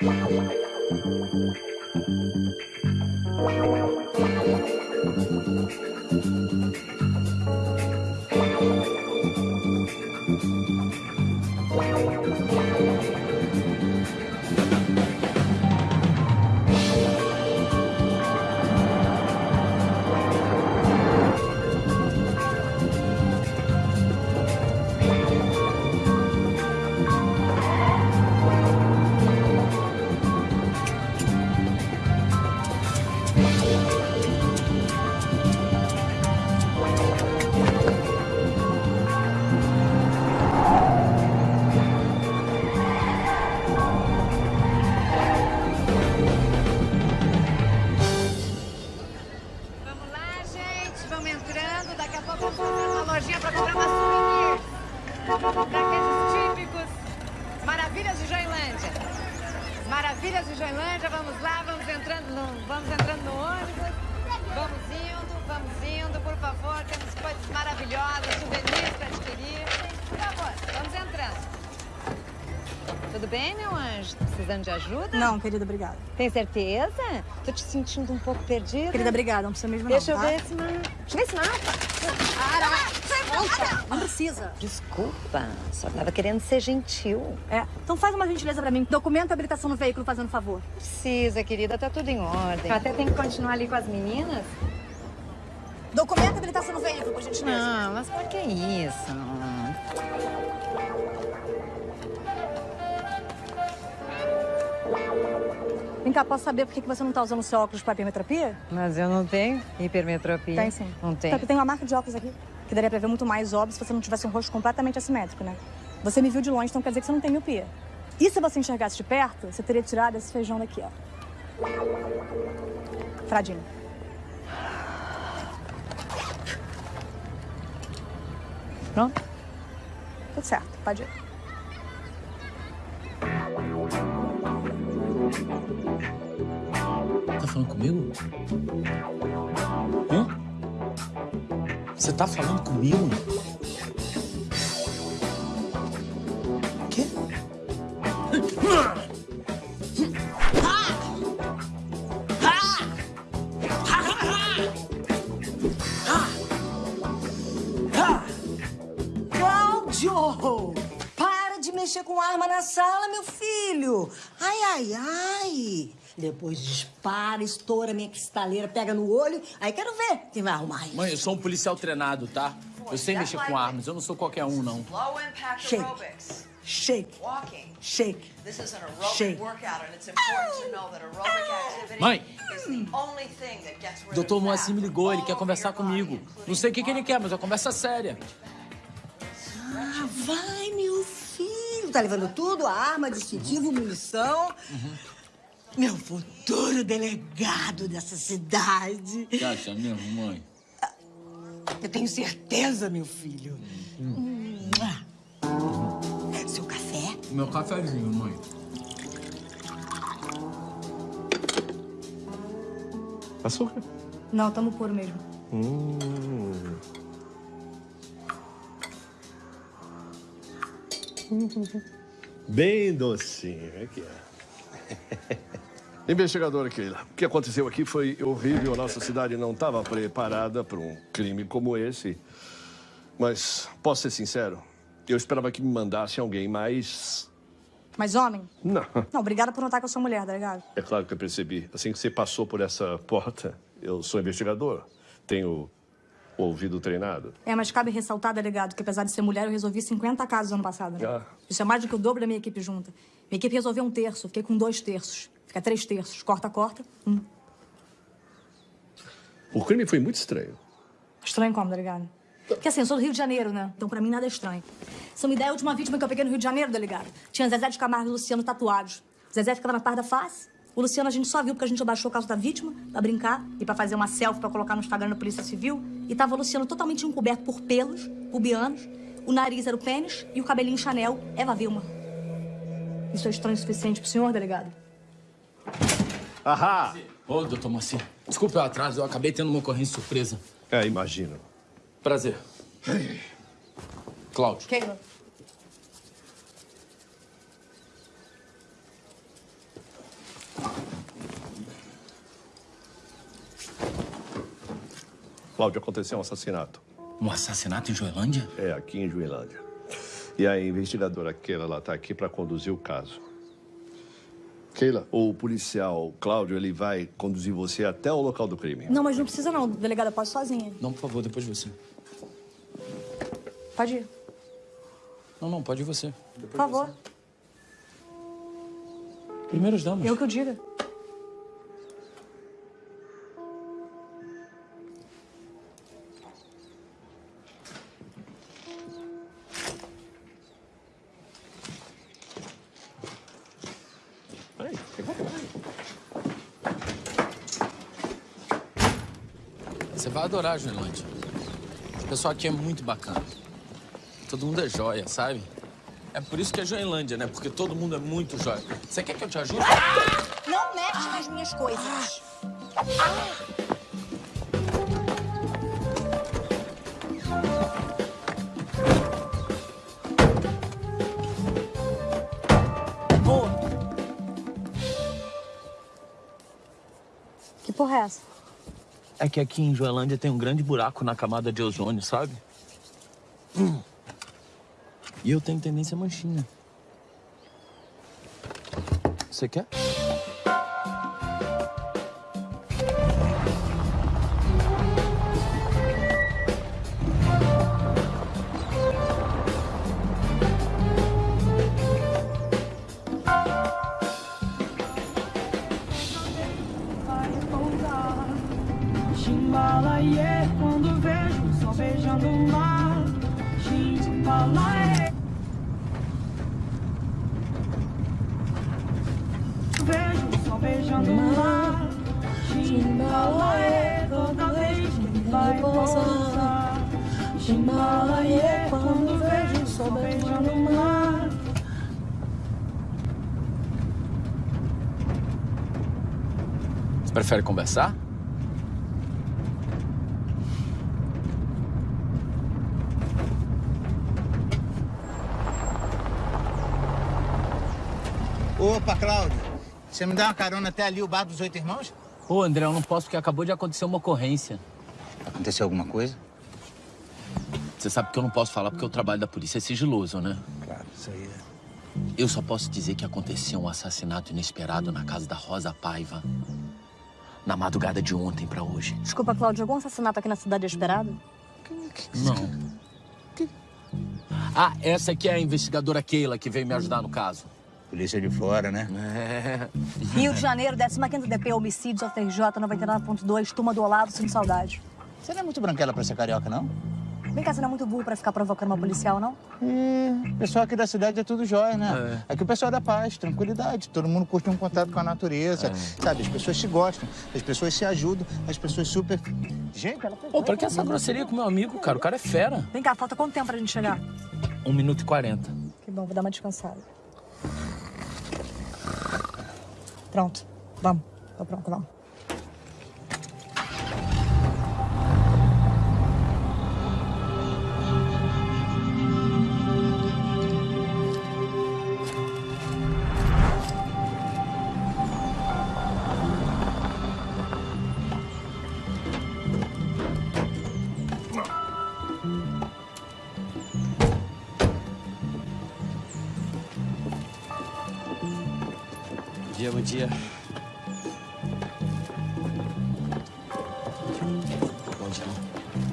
Vamos Maravilhas de Joilândia. Vamos lá, vamos entrando no, vamos entrando no ônibus. Vamos indo, vamos indo, por favor. Temos coisas maravilhosas, souvenirs pra adquirir. Por favor, vamos entrando. Tudo bem, meu anjo? Tá precisando de ajuda? Não, querida, obrigada. Tem certeza? Tô te sentindo um pouco perdida. Querida, obrigada, não precisa mesmo Deixa não, eu tá? ver esse mapa. Deixa eu ver esse mapa. Para! Não precisa. Desculpa, só tava querendo ser gentil. É, então faz uma gentileza pra mim. Documenta a habilitação no veículo, fazendo favor. Precisa, querida, tá tudo em ordem. Até tem que continuar ali com as meninas. Documenta a habilitação no veículo, por gentileza. Não, mas por que isso? Vem cá, posso saber por que você não tá usando seu óculos pra hipermetropia? Mas eu não tenho hipermetropia. Tem sim. Não tem. Só que tem uma marca de óculos aqui, que daria pra ver muito mais óbvio se você não tivesse um rosto completamente assimétrico, né? Você me viu de longe, então quer dizer que você não tem miopia. E se você enxergasse de perto, você teria tirado esse feijão daqui, ó. Fradinho. Pronto? Tudo certo, pode ir. Tá falando comigo? Hã? Você tá falando comigo? Quê? Cláudio! Para de mexer com arma na sala, meu filho! Ai, ai, ai! Depois dispara, estoura minha cristaleira, pega no olho. Aí quero ver quem vai arrumar isso. Mãe, eu sou um policial treinado, tá? Eu sei mexer com armas, eu não sou qualquer um, não. Low impact Shake. aerobics. Shake, Walking. shake. This is an aerobic Shake. workout, and it's important to know that aerobic activity Mãe. is the only thing that gets rid Doutor Moacir me ligou, ele quer conversar comigo. Não sei o que, que ele quer, mas é uma conversa séria. Ah, vai, meu filho. Tá levando tudo? Arma, distintivo, munição. Meu futuro delegado dessa cidade. Você acha mesmo, mãe? Eu tenho certeza, meu filho. Mua. Seu café? Meu cafezinho, mãe. Açúcar? Não, tamo puro mesmo. Hum. Bem docinho, aqui é. Investigadora Keila, o que aconteceu aqui foi horrível. A nossa cidade não estava preparada para um crime como esse. Mas, posso ser sincero, eu esperava que me mandasse alguém mais... Mas homem? Não. Não, obrigada por notar que eu sou mulher, delegado. É claro que eu percebi. Assim que você passou por essa porta, eu sou investigador. Tenho o ouvido treinado. É, mas cabe ressaltar, delegado, que apesar de ser mulher, eu resolvi 50 casos ano passado. Né? Ah. Isso é mais do que o dobro da minha equipe junta. Minha equipe resolveu um terço, fiquei com dois terços. Fica três terços. Corta, corta. Um. O crime foi muito estranho. Estranho como, delegado? Porque assim, eu sou do Rio de Janeiro, né? Então pra mim nada é estranho. Você me dá a última vítima que eu peguei no Rio de Janeiro, delegado. Tinha Zezé de Camargo e Luciano tatuados. Zezé ficava na par da face. O Luciano a gente só viu porque a gente abaixou o caso da vítima pra brincar e pra fazer uma selfie pra colocar no Instagram da Polícia Civil. E tava o Luciano totalmente encoberto por pelos pubianos. O nariz era o pênis e o cabelinho Chanel, Eva Vilma. Isso é estranho o suficiente pro senhor, delegado? Ahá! Ô, doutor Moacir, desculpe o atraso, eu acabei tendo uma ocorrência surpresa. É, imagino. Prazer. Cláudio. Keila. Cláudio, aconteceu um assassinato. Um assassinato em Joelândia? É, aqui em Joelândia. E a investigadora Keila, ela tá aqui para conduzir o caso. Keila, o policial Cláudio, ele vai conduzir você até o local do crime. Não, mas não precisa não. Delegada, posso sozinha. Não, por favor, depois você. Pode ir. Não, não, pode ir você. Por favor. Primeiras damas. Eu que eu diga. Adorar Joelândia. O pessoal aqui é muito bacana. Todo mundo é joia, sabe? É por isso que é Joelândia, né? Porque todo mundo é muito joia. Você quer que eu te ajude? Não mexe nas minhas coisas. Boa. É que aqui em Joelândia tem um grande buraco na camada de ozônio, sabe? Hum. E eu tenho tendência manchinha. Você quer? Conversar? Opa, Cláudio. Você me dá uma carona até ali, o bar dos oito irmãos? Pô, André, eu não posso porque acabou de acontecer uma ocorrência. Aconteceu alguma coisa? Você sabe que eu não posso falar porque o trabalho da polícia é sigiloso, né? Claro, isso aí é. Eu só posso dizer que aconteceu um assassinato inesperado na casa da Rosa Paiva. Na madrugada de ontem pra hoje. Desculpa, Cláudio, algum assassinato aqui na cidade é esperado? Não. Ah, essa aqui é a investigadora Keila que veio me ajudar no caso. Polícia de fora, né? É. Rio de Janeiro, 15º DP, homicídio, FRJ 99.2, turma do Olavo, sinto saudade. Você não é muito branquela pra ser carioca, não? Vem cá, você não é muito burro pra ficar provocando uma policial, não? É, o pessoal aqui da cidade é tudo jóia, né? Aqui o pessoal é da paz, tranquilidade. Todo mundo curte um contato com a natureza, sabe? As pessoas se gostam, as pessoas se ajudam, as pessoas super... Gente, ela... Pô, pra que essa grosseria com meu amigo, cara? O cara é fera. Vem cá, falta quanto tempo pra gente chegar? Um minuto e quarenta. Que bom, vou dar uma descansada. Pronto, vamos. Tô pronto, vamos. Dia, bom dia.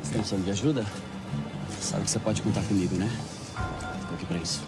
Você tá precisando de ajuda? Sabe que você pode contar comigo, né? Tô aqui pra isso.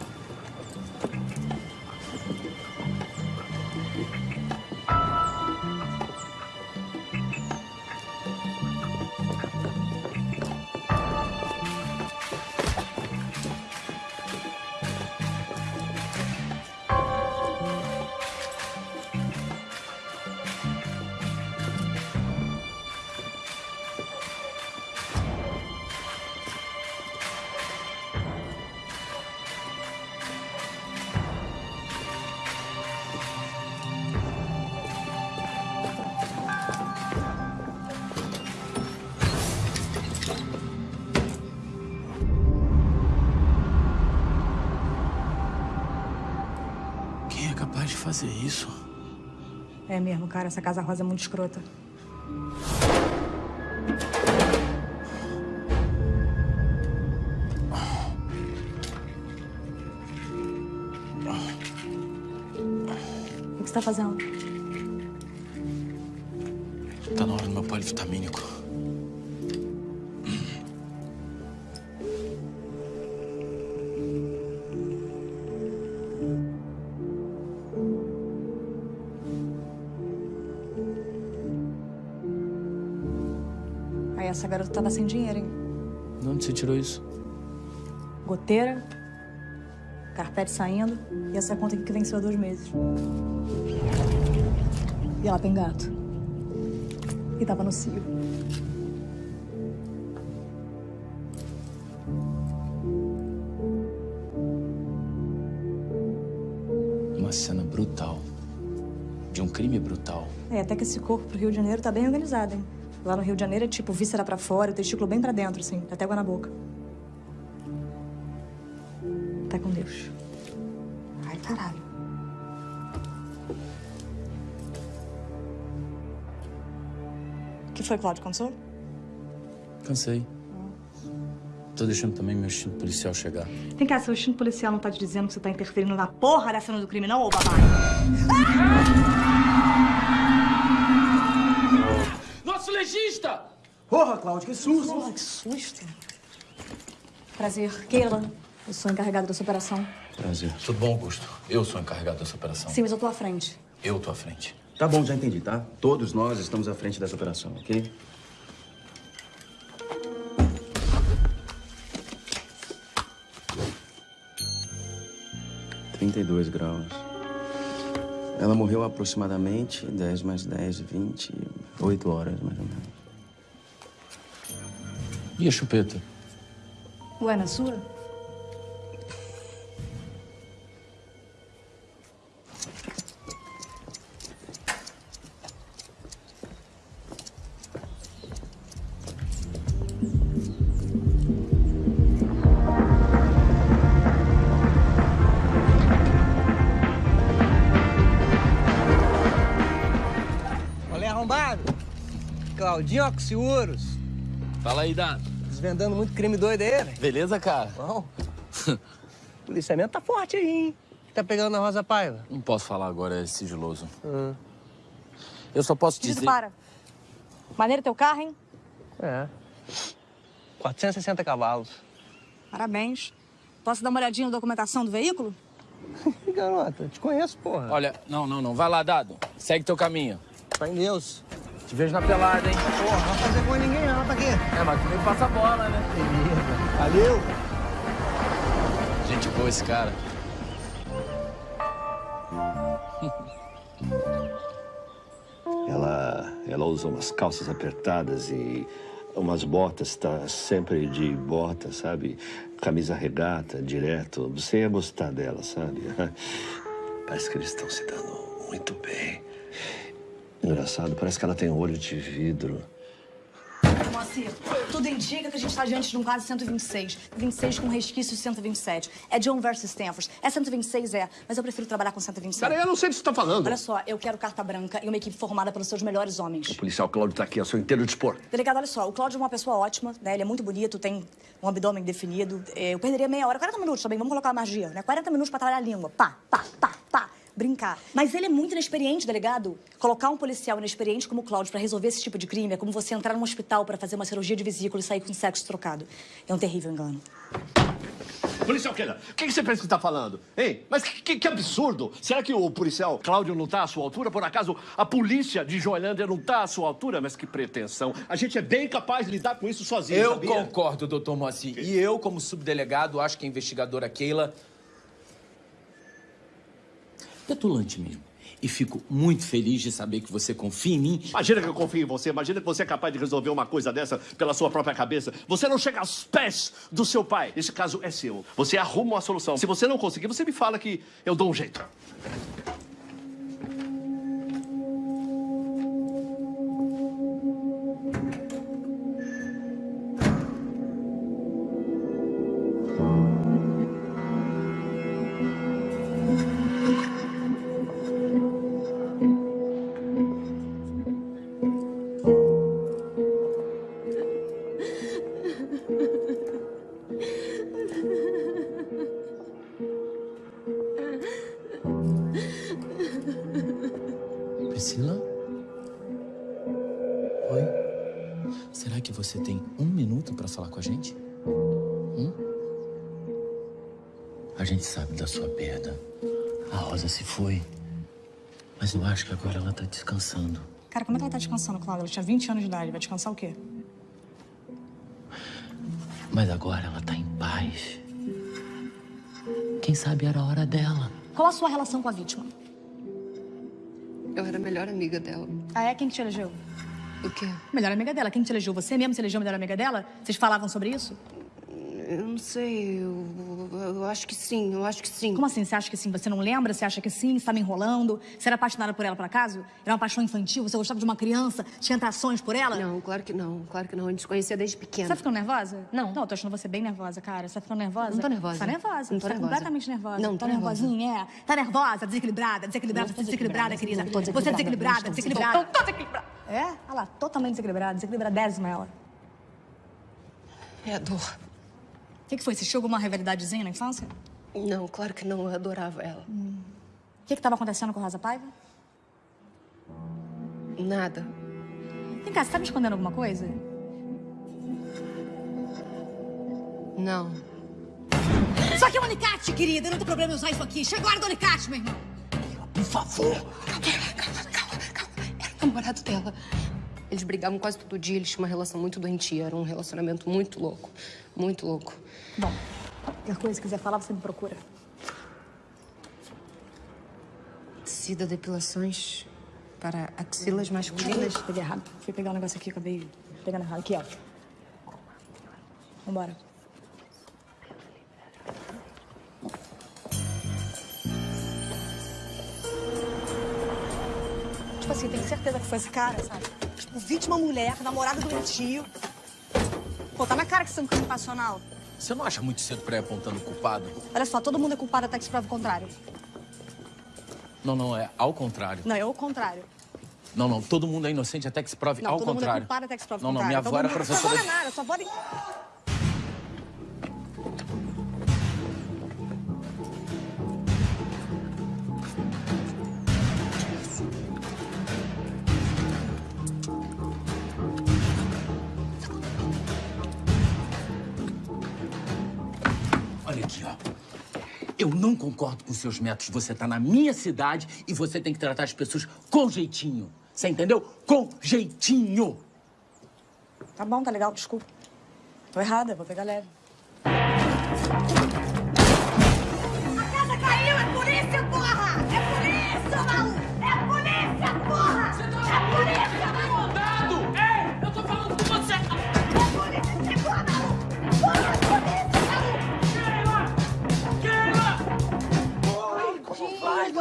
mesmo, cara. Essa Casa Rosa é muito escrota. O que você tá fazendo? Tá na hora do meu palho vitamínico. Essa garota tava sem dinheiro, hein? De onde você tirou isso? Goteira, carpete saindo e essa conta aqui que venceu há dois meses. E ela tem gato. E tava no cio. Uma cena brutal. De um crime brutal. É, até que esse corpo pro Rio de Janeiro tá bem organizado, hein? Lá no Rio de Janeiro é tipo víscera pra fora, o testículo bem pra dentro, assim, até água na boca. Tá com Deus. Ai, caralho. O que foi, Cláudio? Cansou? Cansei. Tô deixando também meu instinto policial chegar. Vem cá, seu instinto policial não tá te dizendo que você tá interferindo na porra da cena do crime, não, ô babaca? Nosso legista! Porra, Cláudio, que susto! Porra, que susto. Prazer, Keila. Eu sou encarregada dessa operação. Prazer. Tudo bom, Augusto? Eu sou encarregado dessa operação. Sim, mas eu tô à frente. Eu tô à frente. Tá bom, já entendi, tá? Todos nós estamos à frente dessa operação, ok? Trinta e dois graus. Ela morreu aproximadamente 10 mais 10, 20, 8 horas, mais ou menos. E a chupeta? Ué, na sua? Claudinho Oxiurus. Fala aí, Dado. Desvendando muito crime doido aí, velho. Beleza, cara? Bom. O policiamento tá forte aí, hein? Que tá pegando na Rosa Paiva? Não posso falar agora, é sigiloso. Eu só posso Dito, dizer... para. Maneiro teu carro, hein? É. 460 cavalos. Parabéns. Posso dar uma olhadinha na documentação do veículo? Garota, te conheço, porra. Olha, não, não, não. Vai lá, Dado. Segue teu caminho. Fé em Deus. Te vejo na pelada, hein? Porra, não vai fazer com ninguém não, tá aqui. É, mas tu nem passa a bola, né? Valeu. Gente boa esse cara. Ela, ela usa umas calças apertadas e umas botas, tá sempre de bota, sabe? Camisa regata, direto. Você ia gostar dela, sabe? Parece que eles estão se dando muito bem. Engraçado, parece que ela tem olho de vidro. Moacir, tudo indica que a gente tá diante de um caso 126. 26 com resquício de 127. É John versus Stanford. É 126, é, mas eu prefiro trabalhar com 127. Peraí, eu não sei do que você tá falando. Olha só, eu quero carta branca e uma equipe formada pelos seus melhores homens. O policial Cláudio tá aqui a seu inteiro dispor. Delegado, olha só, o Cláudio é uma pessoa ótima, né? Ele é muito bonito, tem um abdômen definido. É, Eu perderia meia hora, 40 minutos também, vamos colocar a magia, né? 40 minutos pra trabalhar a língua. Pá, pá, pá. Brincar. Mas ele é muito inexperiente, delegado. Colocar um policial inexperiente como o Cláudio pra resolver esse tipo de crime é como você entrar num hospital pra fazer uma cirurgia de vesícula e sair com sexo trocado. É um terrível engano. Policial Keila, o que, que você pensa que tá falando? Hein? Mas que, que- que absurdo! Será que o policial Cláudio não tá à sua altura? Por acaso a polícia de Joelândia não tá à sua altura? Mas que pretensão! A gente é bem capaz de lidar com isso sozinho, Eu sabia? concordo, doutor Moacir. E eu, como subdelegado, acho que a investigadora Keila... Petulante mesmo. E fico muito feliz de saber que você confia em mim. Imagina que eu confio em você, imagina que você é capaz de resolver uma coisa dessa pela sua própria cabeça. Você não chega aos pés do seu pai. Esse caso é seu. Você arruma uma solução. Se você não conseguir, você me fala que eu dou um jeito. Oi? Será que você tem um minuto pra falar com a gente? Hum? A gente sabe da sua perda. A Rosa se foi. Mas eu acho que agora ela tá descansando. Cara, como é que ela tá descansando, Cláudia? Ela tinha 20 anos de idade. Vai descansar o quê? Mas agora ela tá em paz. Quem sabe era a hora dela. Qual a sua relação com a vítima? Eu era a melhor amiga dela. Ah, é? Quem que te elegeu? O quê? Melhor amiga dela. Quem te elegeu? Você mesmo se elegeu melhor amiga dela? Vocês falavam sobre isso? Eu não sei, eu, eu acho que sim, eu acho que sim. Como assim? Você acha que sim? Você não lembra? Você acha que sim? Você tá me enrolando? Você era apaixonada por ela, por acaso? Era uma paixão infantil? Você gostava de uma criança? Tinha atrações por ela? Não, claro que não, claro que não. A gente se conhecia desde pequena. Você tá ficando nervosa? Não. Não, eu tô achando você bem nervosa, cara. Você tá ficando nervosa? Não tô nervosa. Você tá nervosa. Não tô você tá nervosa. completamente nervosa. Não, tá tô nervosa. nervosinha, é. Tá nervosa, desequilibrada, desequilibrada, Não desequilibrada, querida. Você é desequilibrada, desequilibrada, tô desequilibrada. É? Olha lá, totalmente desequilibrada, desequilibradésima ela. É a dor. O que, que foi? Você tinha alguma rivalidadezinha na infância? Não, claro que não. Eu adorava ela. O que que tava acontecendo com Rosa Paiva? Nada. Vem cá, você tá me escondendo alguma coisa? Não. Isso aqui é um alicate, querida. Não tem problema em usar isso aqui. Chegou a hora do alicate, meu irmão. Por favor. Calma, calma, calma. Era o namorado dela. Eles brigavam quase todo dia, eles tinham uma relação muito doentia. Era um relacionamento muito louco. Muito louco. Bom, qualquer coisa que quiser falar, você me procura. Tecida depilações para axilas masculinas. Peguei errado. Fui pegar um negócio aqui, acabei pegando errado. Aqui, ó. Vambora. Tipo assim, tem certeza que foi esse cara, sabe? Tipo, vítima mulher, namorada do meu tio. Pô, tá na cara que isso é um crime passional. Você não acha muito cedo pra ir apontando o culpado? Olha só, todo mundo é culpado até que se prove o contrário. Não, não, é ao contrário. Não, é o contrário. Não, não, todo mundo é inocente até que se prove Não, ao todo mundo é contrário. culpado até que se prove o Não, não, contrário. minha avó era Todo mundo- professora Sua avó é nada, sua avó... nem- Eu não concordo com seus métodos. Você tá na minha cidade e você tem que tratar as pessoas com jeitinho. Você entendeu? Com jeitinho. Tá bom, tá legal, desculpa. Tô errada, vou pegar leve.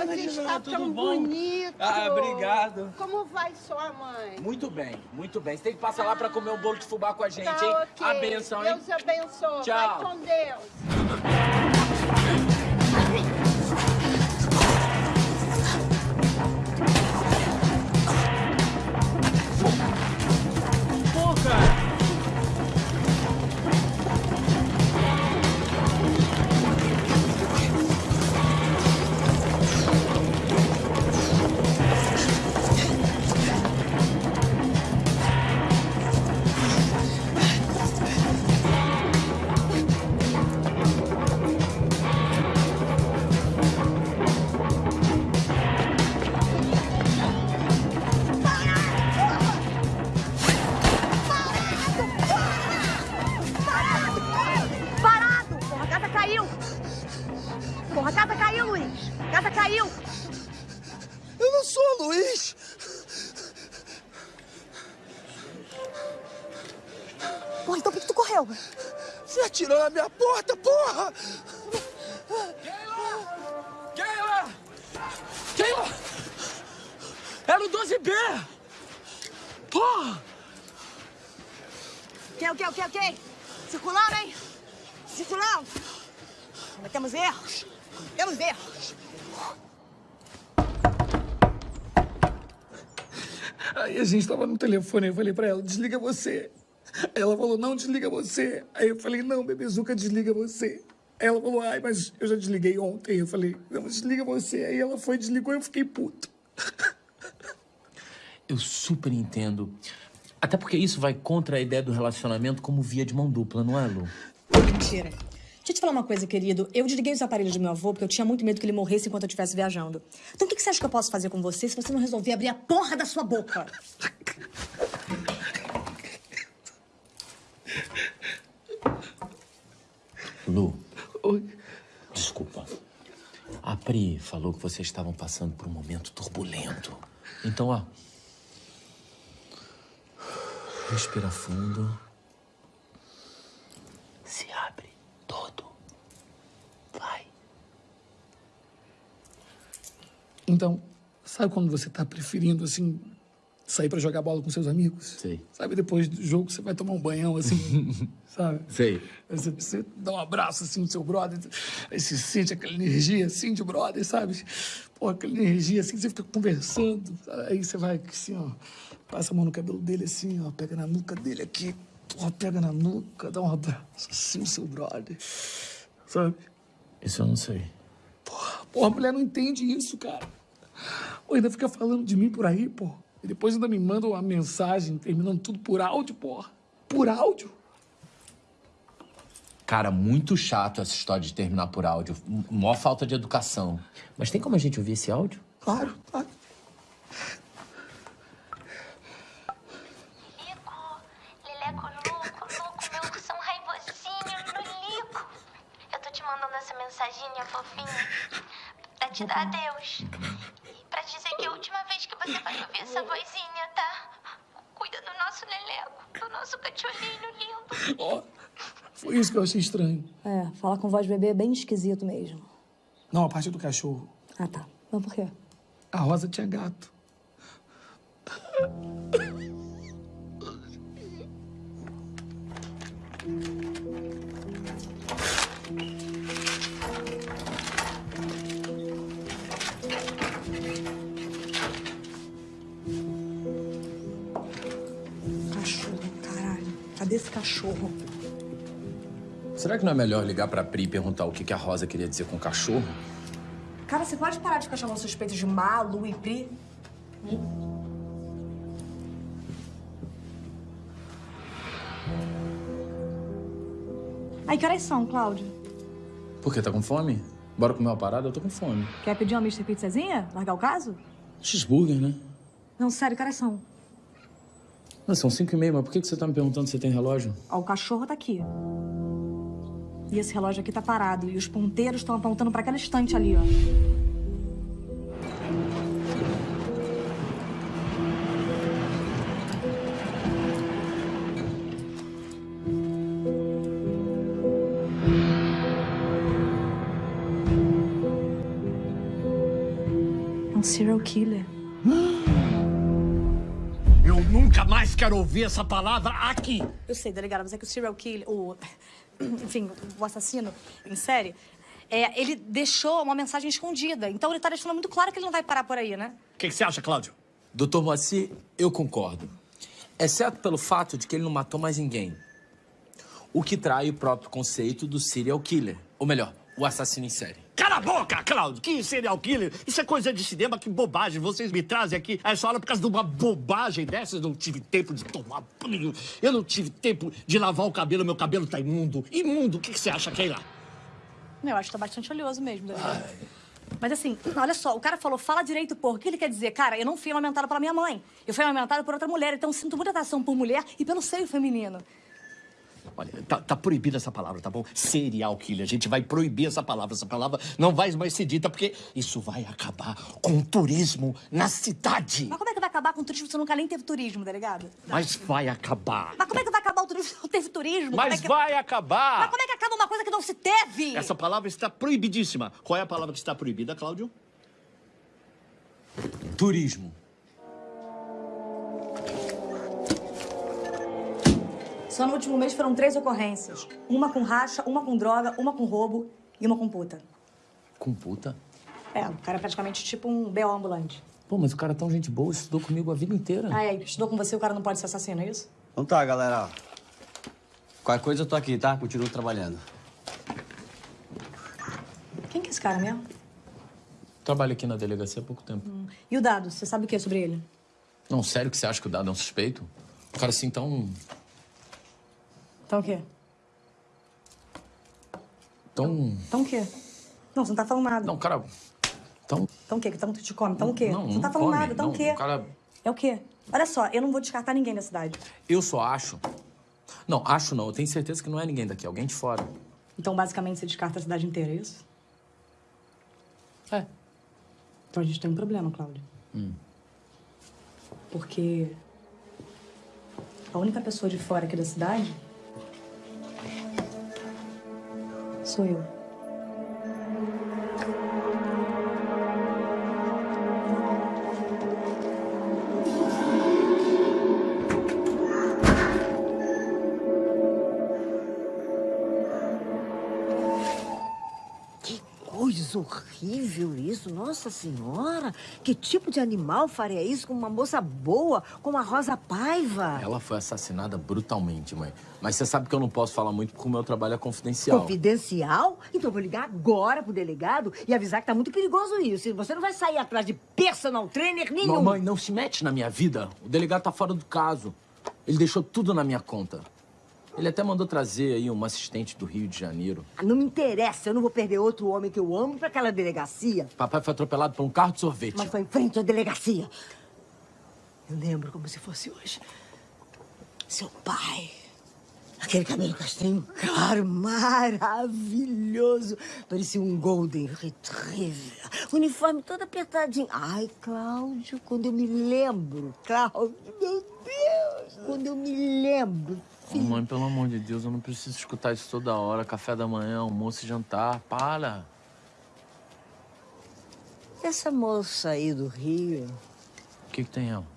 Você está tão bonito. Ah, obrigado. Como vai sua mãe? Muito bem, muito bem. Você tem que passar lá pra comer um bolo de fubá com a gente, Tá hein? ok. A benção, hein? Deus abençoe. Tchau. Vai com Deus. Telefone, eu falei pra ela, desliga você. Aí ela falou, não, desliga você. Aí eu falei, não, bebezuca, desliga você. Aí ela falou, ai, mas eu já desliguei ontem. Eu falei, não, desliga você. Aí ela foi, desligou e eu fiquei puto. eu super entendo. Até porque isso vai contra a ideia do relacionamento como via de mão dupla, não é, Lu? Mentira. Deixa eu te falar uma coisa, querido. Eu desliguei os aparelhos do meu avô porque eu tinha muito medo que ele morresse enquanto eu estivesse viajando. Então o que que você acha que eu posso fazer com você se você não resolver abrir a porra da sua boca? Lu. Desculpa. A Pri falou que vocês estavam passando por um momento turbulento. Então, ó. Respira fundo. Se abre todo. Vai. Então, sabe quando você tá preferindo, assim, sair pra jogar bola com seus amigos? Sei. Sabe, depois do jogo você vai tomar um banhão, assim, sabe? Sei. Aí Você, você dá um abraço, assim, no seu brother, aí você sente aquela energia, assim, de brother, sabe? Pô, aquela energia, assim, você fica conversando, aí você vai, assim, ó, passa a mão no cabelo dele, assim, ó, pega na nuca dele aqui, porra, pega na nuca, dá um abraço, assim, no seu brother, sabe? Isso eu não sei. Porra, a mulher não entende isso, cara. Pô, ainda fica falando de mim por aí, pô. E depois ainda me manda uma mensagem terminando tudo por áudio, porra. Por áudio. Cara, muito chato essa história de terminar por áudio. M- Mó falta de educação. Mas tem como a gente ouvir esse áudio? Claro, claro. Leleco louco, louco, meu coração raivosinho, Lilico. Eu tô te mandando essa mensaginha fofinha pra te dar adeus. Pra dizer que é a última vez que você vai ouvir essa vozinha, tá? Cuida do nosso Leleco, do nosso cachorrinho lindo. Ó, foi isso que eu achei estranho. É, falar com voz de bebê é bem esquisito mesmo. Não, a parte do cachorro. Ah, tá. Mas por quê? A Rosa tinha gato. Esse cachorro? Será que não é melhor ligar pra Pri e perguntar o que que a Rosa queria dizer com o cachorro? Cara, você pode parar de ficar chamando suspeitos de Malu e Pri? Aí, que horas são, Cláudio? Por quê? Tá com fome? Bora comer uma parada? Eu tô com fome. Quer pedir uma Mr. Pizzazinha? Largar o caso? Cheeseburger, né? Não, sério, que horas são? Não, são cinco e meia, mas por que você tá me perguntando se tem relógio? Ó, o cachorro tá aqui. E esse relógio aqui tá parado. E os ponteiros estão apontando pra aquela estante ali, ó. É um serial killer. Nunca mais quero ouvir essa palavra aqui. Eu sei, delegada, mas é que o serial killer, o. Enfim, o assassino em série, é, ele deixou uma mensagem escondida. Então ele tá deixando muito claro que ele não vai parar por aí, né? O que, que você acha, Cláudio? Doutor Moacir, eu concordo. Exceto pelo fato de que ele não matou mais ninguém. O que trai o próprio conceito do serial killer. Ou melhor, o assassino em série. Cala a boca, Cláudio! Que serial killer? Isso é coisa de cinema, que bobagem. Vocês me trazem aqui a essa hora por causa de uma bobagem dessas. Eu não tive tempo de tomar banho. Eu não tive tempo de lavar o cabelo. Meu cabelo tá imundo. Imundo, o que, que você acha, Keila? Eu acho que tá bastante oleoso mesmo, delegada. Mas assim, olha só, o cara falou, fala direito, porra. O que ele quer dizer? Cara, eu não fui amamentada pela minha mãe. Eu fui amamentada por outra mulher, então sinto muita atração por mulher e pelo seio feminino. Olha, tá, tá proibida essa palavra, tá bom? Serial killer. A gente vai proibir essa palavra. Essa palavra não vai mais ser dita, porque isso vai acabar com o turismo na cidade. Mas como é que vai acabar com o turismo se nunca nem teve turismo, delegado? Mas vai acabar. Mas como é que vai acabar o turismo se não teve turismo? Mas é que... vai acabar. Mas como é que acaba uma coisa que não se teve? Essa palavra está proibidíssima. Qual é a palavra que está proibida, Cláudio? Turismo. Só no último mês foram três ocorrências. Uma com racha, uma com droga, uma com roubo e uma com puta. Com puta? É, o cara é praticamente tipo um B.O. ambulante. Pô, mas o cara é tão gente boa, estudou comigo a vida inteira. Ah, é, estudou com você, o cara não pode ser assassino, é isso? Então tá, galera. Qualquer coisa eu tô aqui, tá? Continuo trabalhando. Quem que é esse cara mesmo? Trabalho aqui na delegacia há pouco tempo. E o Dado, você sabe o que é sobre ele? Não, sério que você acha que o Dado é um suspeito? O cara assim tão... Então o quê? tão... Então o quê? Não, você não tá falando nada. Não, cara... Tão... Então o quê? Que tanto te come? Então o quê? Não, você não não tá falando come. nada. Então não, o quê? Cara... É o quê? Olha só, eu não vou descartar ninguém da cidade. Eu só acho... Não, acho não. Eu tenho certeza que não é ninguém daqui. é Alguém de fora. Então, basicamente, você descarta a cidade inteira, é isso? É. Então a gente tem um problema, Cláudio. Hum. Porque a única pessoa de fora aqui da cidade sou eu. Horrível isso, Nossa Senhora! Que tipo de animal faria isso com uma moça boa, como a Rosa Paiva? Ela foi assassinada brutalmente, mãe. Mas você sabe que eu não posso falar muito porque o meu trabalho é confidencial. Confidencial? Então eu vou ligar agora pro delegado e avisar que tá muito perigoso isso. Você não vai sair atrás de personal trainer nenhum. Mamãe, não se mete na minha vida. O delegado tá fora do caso. Ele deixou tudo na minha conta. Ele até mandou trazer aí uma assistente do Rio de Janeiro. Ah, Não me interessa, eu não vou perder outro homem que eu amo pra aquela delegacia. Papai foi atropelado por um carro de sorvete. Mas foi em frente à delegacia. Eu lembro como se fosse hoje. Seu pai. Aquele cabelo castanho claro, maravilhoso. Parecia um Golden Retriever. Uniforme todo apertadinho. Ai, Cláudio, quando eu me lembro, Cláudio, meu Deus, quando eu me lembro. Mãe, pelo amor de Deus, eu não preciso escutar isso toda hora. Café da manhã, almoço e jantar. Para. Essa moça aí do Rio, O que, que tem ela?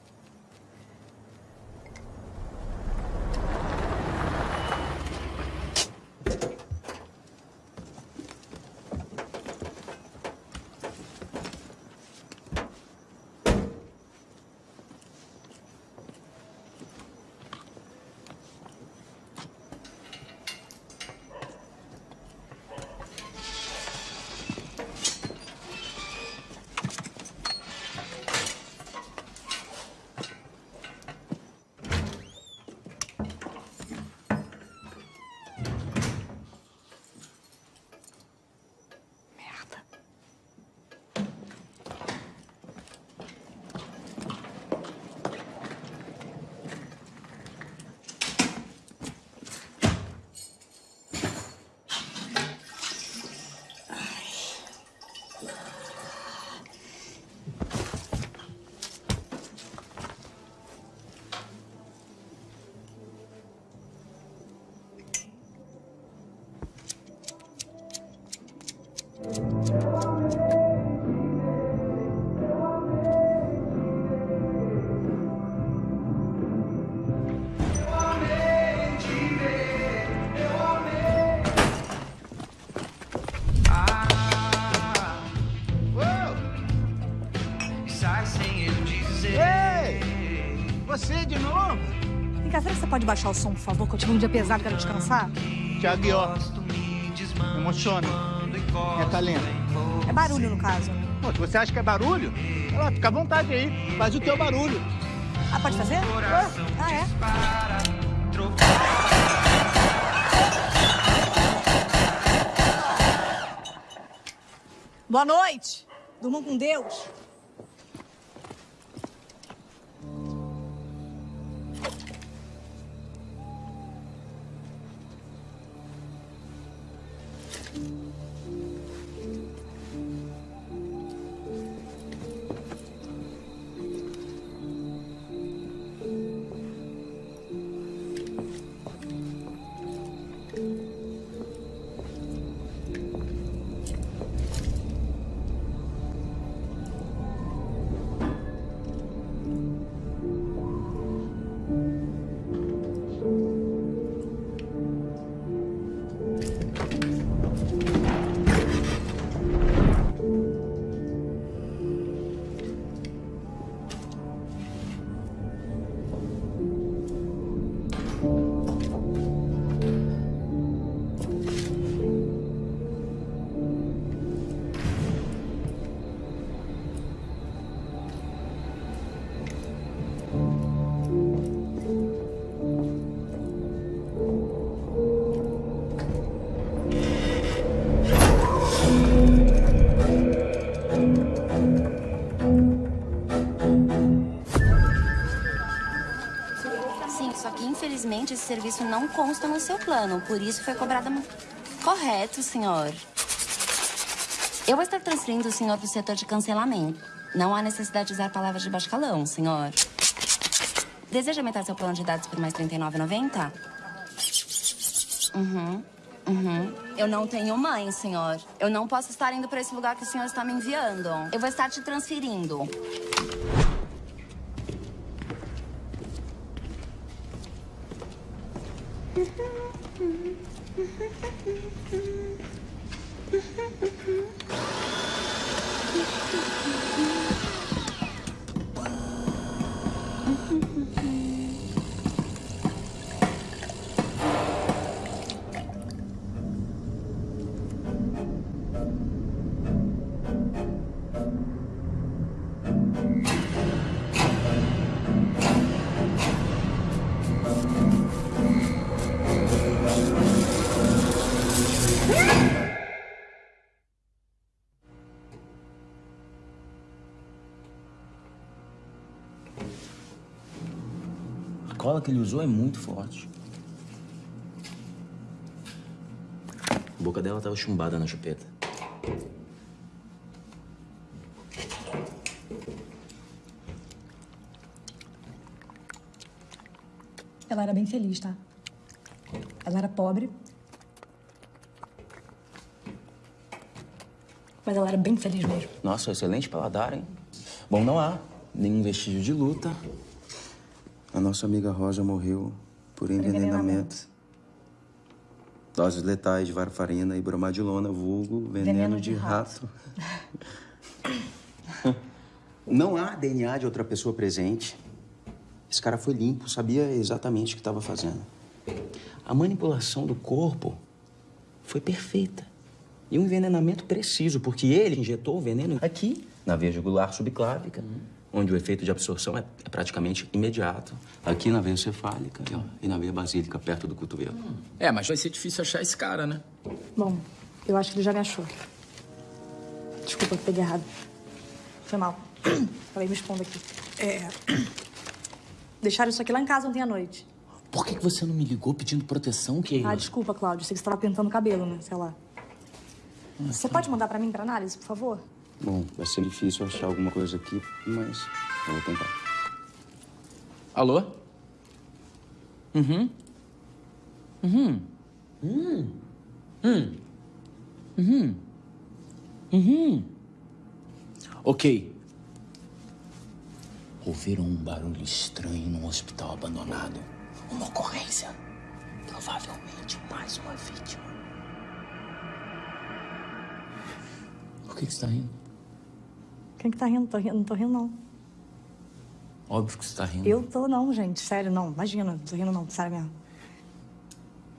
Pode baixar o som, por favor? Que eu tive um dia pesado, quero descansar. Tiago Ió. Emociona. É talento. É barulho, no caso. Pô, se você acha que é barulho, lá, fica à vontade aí. Faz o teu barulho. Ah, pode fazer? Ah, é? Boa noite. Durmam com Deus. Serviço não consta no seu plano, por isso foi cobrada... Correto, senhor. Eu vou estar transferindo o senhor para o setor de cancelamento. Não há necessidade de usar palavras de baixo calão, senhor. Deseja aumentar seu plano de dados por mais R$ 39,90? Uhum. Uhum. Eu não tenho mãe, senhor. Eu não posso estar indo para esse lugar que o senhor está me enviando. Eu vou estar te transferindo. Mm-hmm. que ele usou é muito forte. A boca dela tava chumbada na chupeta. Ela era bem feliz, tá? Ela era pobre. Mas ela era bem feliz mesmo. Nossa, excelente paladar, hein? Bom, não há nenhum vestígio de luta. A nossa amiga Rosa morreu por envenenamento. Doses letais de varfarina e bromadilona, vulgo veneno, Veneno de, de rato. não há DNA de outra pessoa presente. Esse cara foi limpo, sabia exatamente o que estava fazendo. A manipulação do corpo foi perfeita. E um envenenamento preciso, porque ele injetou o veneno aqui, na veia jugular subclávica, onde o efeito de absorção é, é praticamente imediato. Aqui na veia cefálica ó, e na veia basílica, perto do cotovelo. É, mas vai ser difícil achar esse cara, né? Bom, eu acho que ele já me achou. Desculpa, peguei errado. Foi mal. Falei, me expondo aqui. É... Deixaram isso aqui lá em casa ontem à noite. Por que, que você não me ligou pedindo proteção, Keila? Ah, desculpa, Cláudio. Sei que você estava pintando o cabelo, né? Sei lá. Você pode mandar pra mim pra análise, por favor? Bom, vai ser difícil achar alguma coisa aqui, mas eu vou tentar. Alô? Uhum. Uhum. Hum. Hum. Uhum. Uhum. Ok. Ouviram um barulho estranho num hospital abandonado. Uma ocorrência. Provavelmente mais uma vítima. Por que, que você tá rindo? Quem que tá rindo? Tô rindo? Não tô rindo, não. Óbvio que você tá rindo. Eu tô não, gente. Sério, não. Imagina. Não tô rindo, não. Sério mesmo.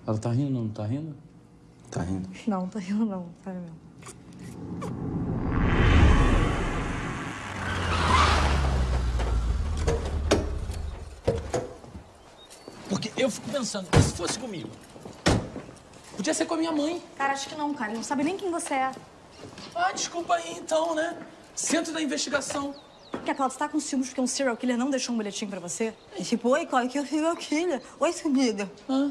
Ela tá rindo, não tá rindo? Tá rindo. Não, não tô rindo, não. Sério mesmo. Porque eu fico pensando, e se fosse comigo? Podia ser com a minha mãe. Cara, acho que não, cara. Ele não sabe nem quem você é. Ah, desculpa aí então, né? Centro da investigação. Porque a Cláudia tá com ciúmes porque um serial killer não deixou um bilhetinho pra você? É tipo, oi, Cláudia, que é o serial killer. Oi, sumida. Ah.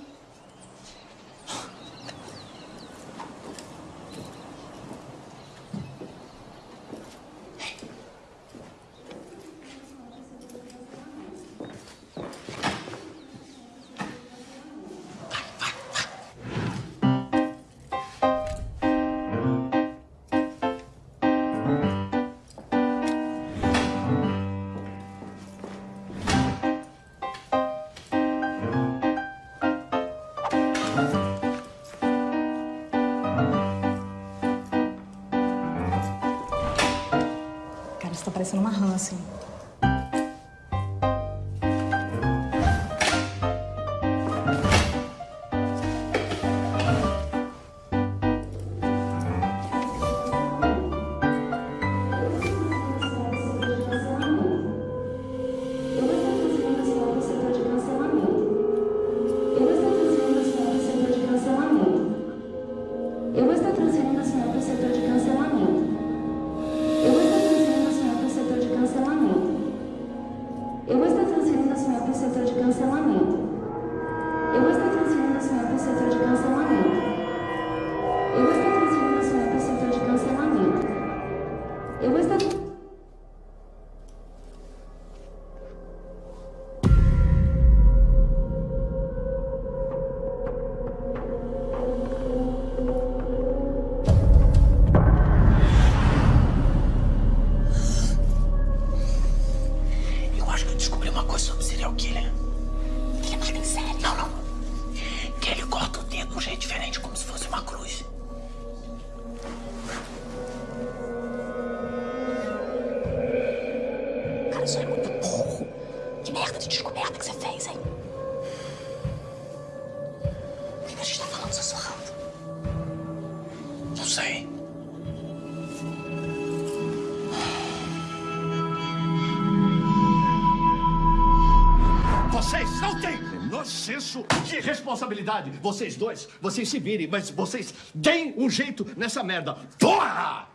Vocês dois, vocês se virem, mas vocês deem um jeito nessa merda. Porra!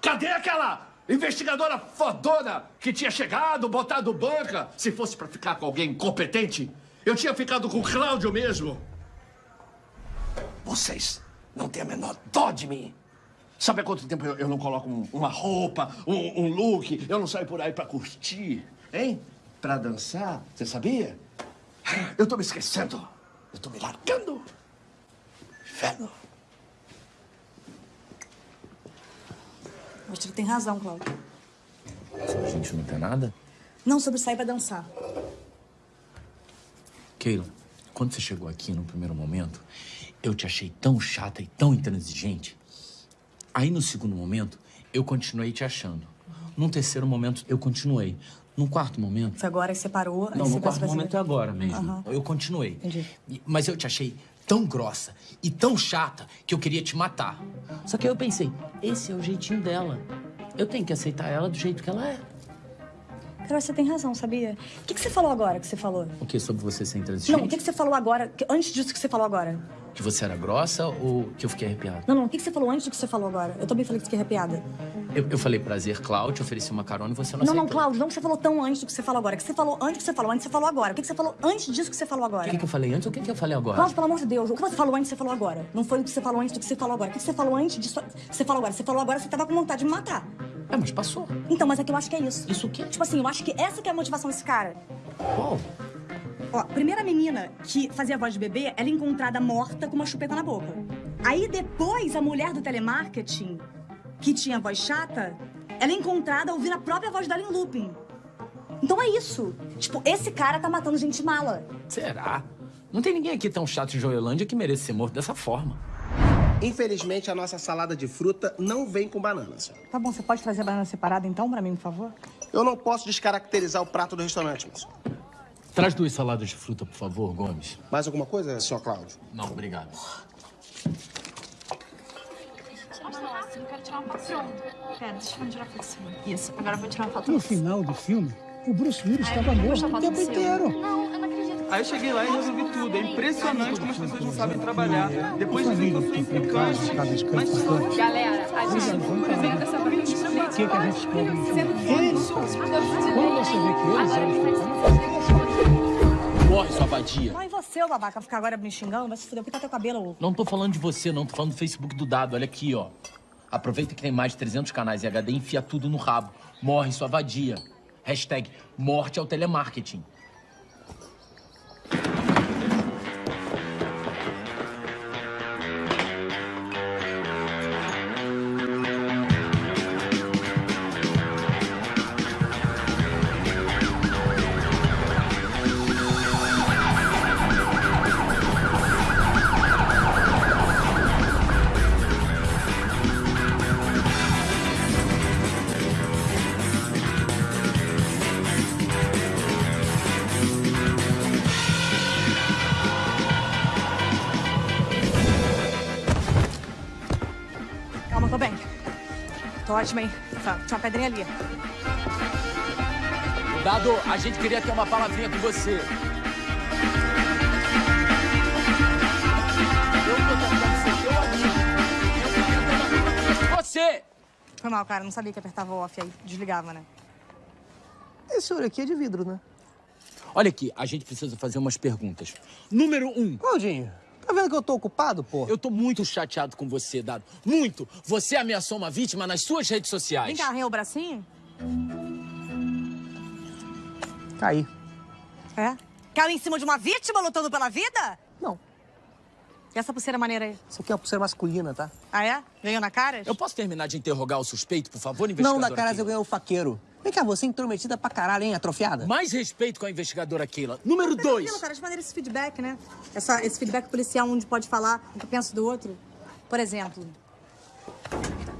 Cadê aquela investigadora fodona que tinha chegado, botado banca? Se fosse pra ficar com alguém competente, eu tinha ficado com o Cláudio mesmo. Vocês não têm a menor dó de mim. Sabe há quanto tempo eu, eu não coloco um- uma roupa, um, um look? Eu não saio por aí pra curtir, hein? Pra dançar, você sabia? Eu tô me esquecendo. Eu tô me largando. Inferno. Acho que tem razão, Cláudio. A gente não tem nada? Não sobre sair pra dançar. Keila, quando você chegou aqui no primeiro momento, eu te achei tão chata e tão intransigente. Aí no segundo momento, eu continuei te achando. Num terceiro momento, eu continuei. Num quarto momento. Foi agora que você parou. aí Não, no quarto momento é agora mesmo. Aham. Eu continuei. Entendi. Mas eu te achei tão grossa e tão chata que eu queria te matar. Só que aí eu pensei, esse é o jeitinho dela. Eu tenho que aceitar ela do jeito que ela é. Cara, você tem razão, sabia? O que, que você falou agora que você falou? O que sobre você ser intransigente? Não, o que, que você falou agora? que- Antes disso que você falou agora? Que você era grossa ou que eu fiquei arrepiado? Não, não, o que, você falou antes do que você falou agora? Eu também falei que você fiquei arrepiada. Eu, eu falei prazer, Cláudio, ofereci uma carona e você não Não, não, aceitou. Cláudio, não que você falou tão antes do que você falou agora. O que você falou antes do que você falou antes, você falou agora. O que, você falou antes disso que você falou O agora? que, que eu falei antes ou o que, que eu falei agora? Cláudio, pelo amor de Deus, o que você falou antes, você falou agora. Não foi o que você falou antes do que você falou agora. O que você falou antes disso que você falou agora? Você falou agora, você tava com vontade de me matar. É, mas passou. Então, mas é que eu acho que é isso. Isso o quê? Tipo assim, eu acho que essa que é a motivação desse cara. Qual? Ó, primeira menina que fazia voz de bebê, ela é encontrada morta com uma chupeta na boca. Aí depois a mulher do telemarketing, que tinha voz chata, ela é encontrada ouvindo a própria voz dela em looping. Então é isso. Tipo, esse cara tá matando gente mala. Será? Não tem ninguém aqui tão chato em Joelândia que mereça ser morto dessa forma. Infelizmente, a nossa salada de fruta não vem com banana, senhor. Tá bom, você pode trazer a banana separada então pra mim, por favor? Eu não posso descaracterizar o prato do restaurante, moço. Traz duas saladas de fruta, por favor, Gomes. Mais alguma coisa, senhor Cláudio? Não, obrigado. Nossa, eu quero tirar uma foto. Pronto. Pera, deixa eu tirar uma foto. Isso, agora eu vou tirar uma foto No final do filme, o Bruce Willis estava morto o tempo inteiro. Não, eu não acredito. Aí eu cheguei lá e resolvi tudo. É impressionante como as pessoas não sabem trabalhar. Depois dizem que eu sou implicante. Mas. Galera, a gente apresenta essa parte O que, que a gente? Eles, quando você vê que eles eram Mas e você, ô babaca, ficar agora me xingando? Vai se fuder, pintar teu cabelo. Não tô falando de você, não. Tô falando do Facebook do Dado. Olha aqui, ó. Aproveita que tem mais de 300 canais em HD e enfia tudo no rabo. Morre, sua vadia. Hashtag morte ao telemarketing. Tô ótima, hein? Tá, tinha uma pedrinha ali. Dado, a gente queria ter uma palavrinha com você. Você. Foi mal, cara. Não sabia que apertava o off aí. Desligava, né? Esse olho aqui é de vidro, né? Olha aqui, a gente precisa fazer umas perguntas. Número um. Claudinho, tá vendo que eu tô ocupado, pô? Eu tô muito chateado com você, Dado. Muito! Você ameaçou uma vítima nas suas redes sociais. Vem cá, arranhou o bracinho? Caí. É? Caiu em cima de uma vítima lutando pela vida? Não. E essa pulseira maneira aí? Isso aqui é uma pulseira masculina, tá? Ah, é? Ganhou na cara? Eu posso terminar de interrogar o suspeito, por favor, Não, investigador? da cara eu ganhei o faqueiro. Vem cá, você é intrometida pra caralho, hein, atrofiada? Mais respeito com a investigadora Keila. Número dois. Tranquilo, cara, de maneira esse feedback, né? Essa, esse feedback policial onde pode falar o que eu penso do outro. Por exemplo,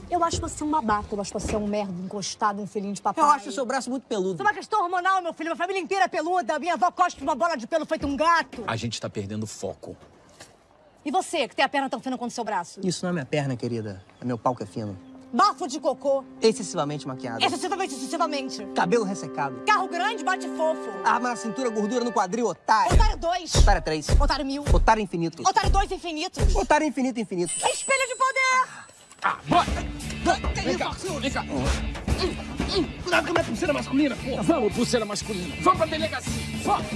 eu acho você um babaca, eu acho você um merda, encostado, um filhinho de papai. Eu acho o seu braço muito peludo. Isso é uma questão hormonal, meu filho. Minha família inteira é peluda. Minha avó cospe uma bola de pelo feito um gato. A gente tá perdendo foco. E você, que tem a perna tão fina quanto o seu braço? Isso não é minha perna, querida. É meu pau que é fino. Bafo de cocô. Excessivamente maquiado. Excessivamente, excessivamente. Cabelo ressecado. Carro grande, bate fofo. Arma na cintura, gordura no quadril, otário. Otário 2. Otário 3. Otário mil. Otário infinito. Otário 2 infinitos. Otário infinito, infinito. Espelho de poder. Ah, bora! Vem cá, vem cá. Cuidado com a minha pulseira masculina, pô. Vamos, pulseira masculina. Vamos pra delegacia. Vamos.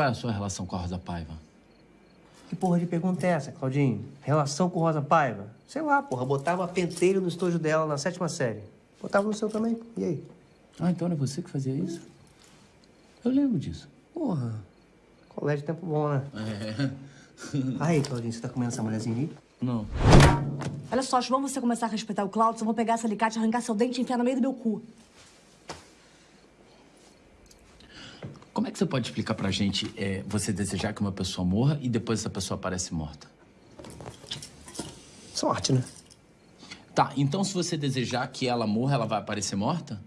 Qual é a sua relação com a Rosa Paiva? Que porra de pergunta é essa, Claudinho? Relação com Rosa Paiva? Sei lá, porra. Botava penteiro no estojo dela na sétima série. Botava no seu também. E aí? Ah, então era você que fazia isso? Eu lembro disso. Porra. Colégio tempo bom, né? É. Aí, Claudinho, você tá comendo essa mulherzinha aí? Não. Olha só, acho que vamos você começar a respeitar o Claudio, eu vou pegar esse alicate, arrancar seu dente e enfiar no meio do meu cu. Como é que você pode explicar pra gente é, você desejar que uma pessoa morra e depois essa pessoa aparece morta? Sorte, né? Tá, então se você desejar que ela morra, ela vai aparecer morta?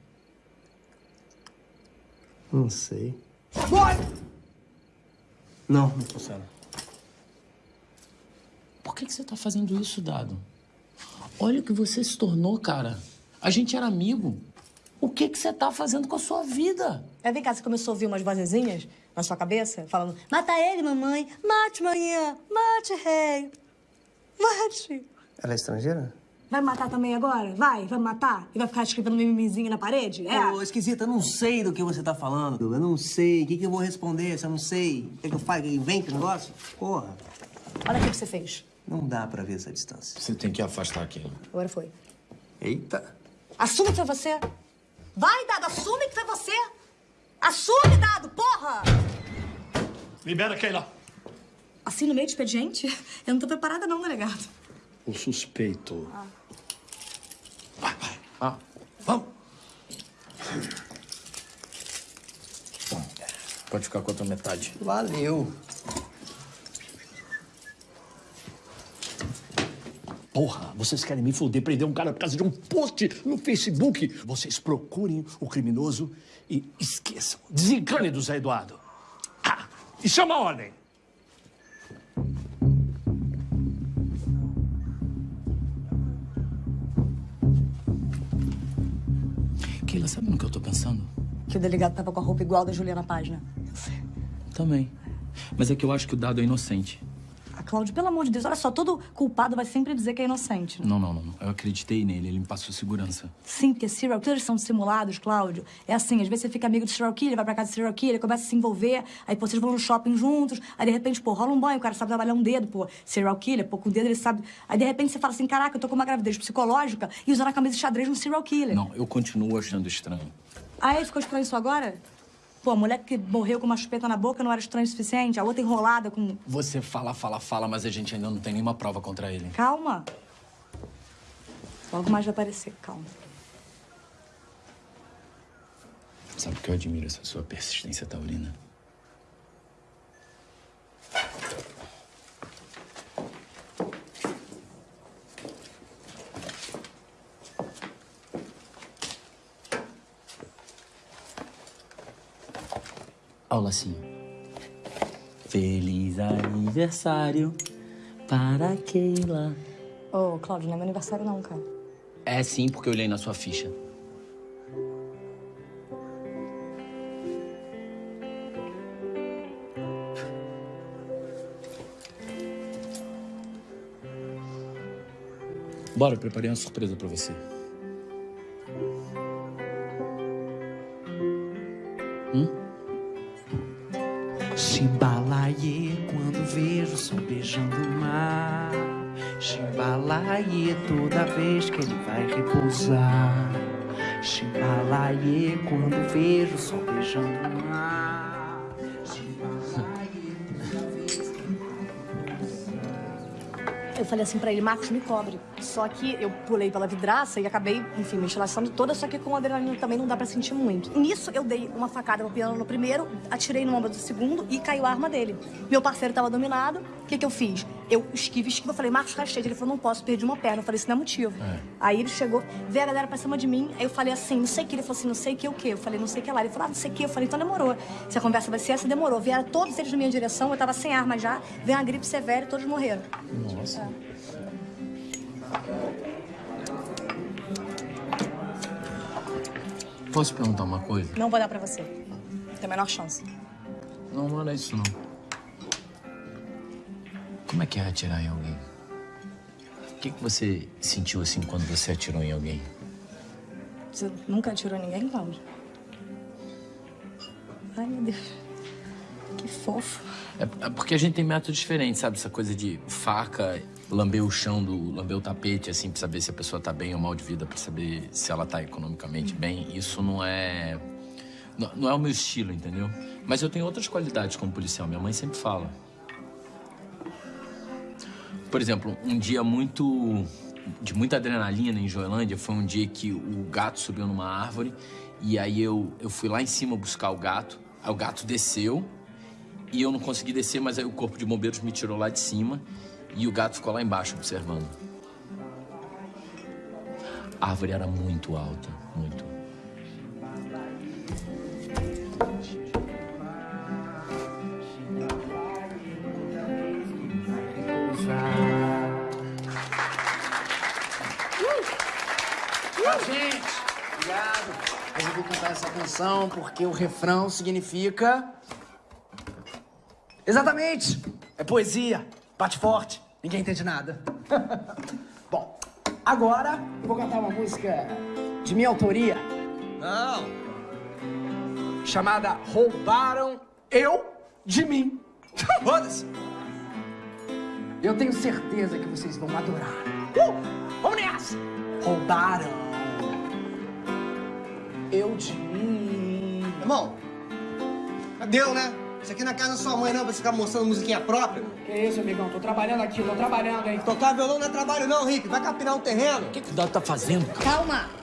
Não sei. Não, não funciona. Por que, que você tá fazendo isso, Dado? Olha o que você se tornou, cara. A gente era amigo. O que, que você tá fazendo com a sua vida? É, vem cá, você começou a ouvir umas vozezinhas na sua cabeça, falando: mata ele, mamãe, mate, manhã, mate, rei, mate. Ela é estrangeira? Vai me matar também agora? Vai, vai me matar? E vai ficar escrevendo mimimizinho na parede? É? Ô, esquisita, eu não sei do que você tá falando. Eu não sei. O que, que eu vou responder se eu não sei? O que, que eu faço? Invento o negócio? Porra. Olha o que você fez. Não dá pra ver essa distância. Você tem que afastar aquilo. Agora foi. Eita. Assume que foi você. Vai, Dado, assume que foi você. Assume, Dado, porra! Libera Keila. Assim, no meio do expediente? Eu não tô preparada não, delegado. O suspeito. Ah, vamos. Pode ficar com a outra metade. Valeu. Porra, vocês querem me foder, prender um cara por causa de um post no Facebook? Vocês procurem o criminoso e esqueçam. Desencane do Zé Eduardo. Ah, e chama a ordem. Keila, sabe no que eu tô pensando? Que o delegado tava com a roupa igual da Juliana Página. Também. Mas é que eu acho que o Dado é inocente. Ah, Cláudio, pelo amor de Deus, olha só, todo culpado vai sempre dizer que é inocente. né? Não, não, não. Eu acreditei nele, ele me passou segurança. Sim, porque serial killers são simulados, Cláudio. É assim, às vezes você fica amigo do serial killer, vai pra casa do serial killer, começa a se envolver, aí pô, vocês vão no shopping juntos, aí de repente, pô, rola um banho, o cara sabe trabalhar um dedo, pô, serial killer, pô, com o dedo ele sabe. Aí de repente você fala assim, caraca, eu tô com uma gravidez psicológica e usando a camisa de xadrez no serial killer. Não, eu continuo achando estranho. Aí ficou estranho isso agora? Pô, a mulher que morreu com uma chupeta na boca não era estranho o suficiente, a outra enrolada com. Você fala, fala, fala, mas a gente ainda não tem nenhuma prova contra ele. Calma. Logo mais vai aparecer, calma. Sabe que eu admiro essa sua persistência taurina? Olha o lacinho. Feliz aniversário para Keila. Ô, oh, Cláudio, não é meu aniversário não, cara. É sim, porque eu olhei na sua ficha. Bora, preparei uma surpresa para você. Vez que ele vai repousar. Chimbalaie, quando vejo o sol beijando o mar. Eu falei assim pra ele, Marcos, me cobre. Só que eu pulei pela vidraça e acabei, enfim, me enchilaçando toda, só que com adrenalina também não dá pra sentir muito. Nisso, eu dei uma facada no piano no primeiro, atirei no ombro do segundo e caiu a arma dele. Meu parceiro tava dominado, o que que eu fiz? Eu esquivo, esquivo, eu falei, Marcos, rasteja. Ele falou, não posso, perdi uma perna. Eu falei, isso não é motivo. Aí ele chegou, veio a galera pra cima de mim, aí eu falei assim, não sei o que. Ele falou assim, não sei o que, o que? Eu falei, não sei o que lá. Ele falou, ah, não sei o que. Eu falei, então demorou. Se a conversa vai ser essa, demorou. Vieram todos eles na minha direção, eu tava sem arma já, veio uma gripe severa e todos morreram. Nossa. Posso perguntar uma coisa? Não vou dar pra você. Tem a menor chance. Não, não era isso, não. Como é que é atirar em alguém? O que, que você sentiu assim quando você atirou em alguém? Você nunca atirou ninguém, Cláudio? Ai, meu Deus. Que fofo. É, é porque a gente tem métodos diferentes, sabe? Essa coisa de faca, lamber o chão, do, lamber o tapete, assim, pra saber se a pessoa tá bem ou mal de vida, pra saber se ela tá economicamente bem. Isso não é. Não, não é o meu estilo, entendeu? Mas eu tenho outras qualidades como policial. Minha mãe sempre fala. Por exemplo, um dia muito. de muita adrenalina em Joelândia foi um dia que o gato subiu numa árvore e aí eu, eu fui lá em cima buscar o gato. Aí o gato desceu e eu não consegui descer, mas aí o corpo de bombeiros me tirou lá de cima e o gato ficou lá embaixo observando. A árvore era muito alta, muito. Gente, obrigado. Resolvi cantar essa canção porque o refrão significa. Exatamente! É poesia, bate forte, ninguém entende nada. Bom, agora eu vou cantar uma música de minha autoria. Não! Chamada Roubaram Eu de Mim. Foda-se! Eu tenho certeza que vocês vão adorar. Uh! Vamos nessa! Roubaram eu de mim. Irmão, deu, né? Isso aqui não é casa da sua mãe, não, pra você ficar mostrando musiquinha própria. Que isso, amigão? Tô trabalhando aqui, tô trabalhando, hein? Tocar violão não é trabalho, não, Rick. Vai capinar um terreno. O que, que o Dado tá fazendo, cara? Calma!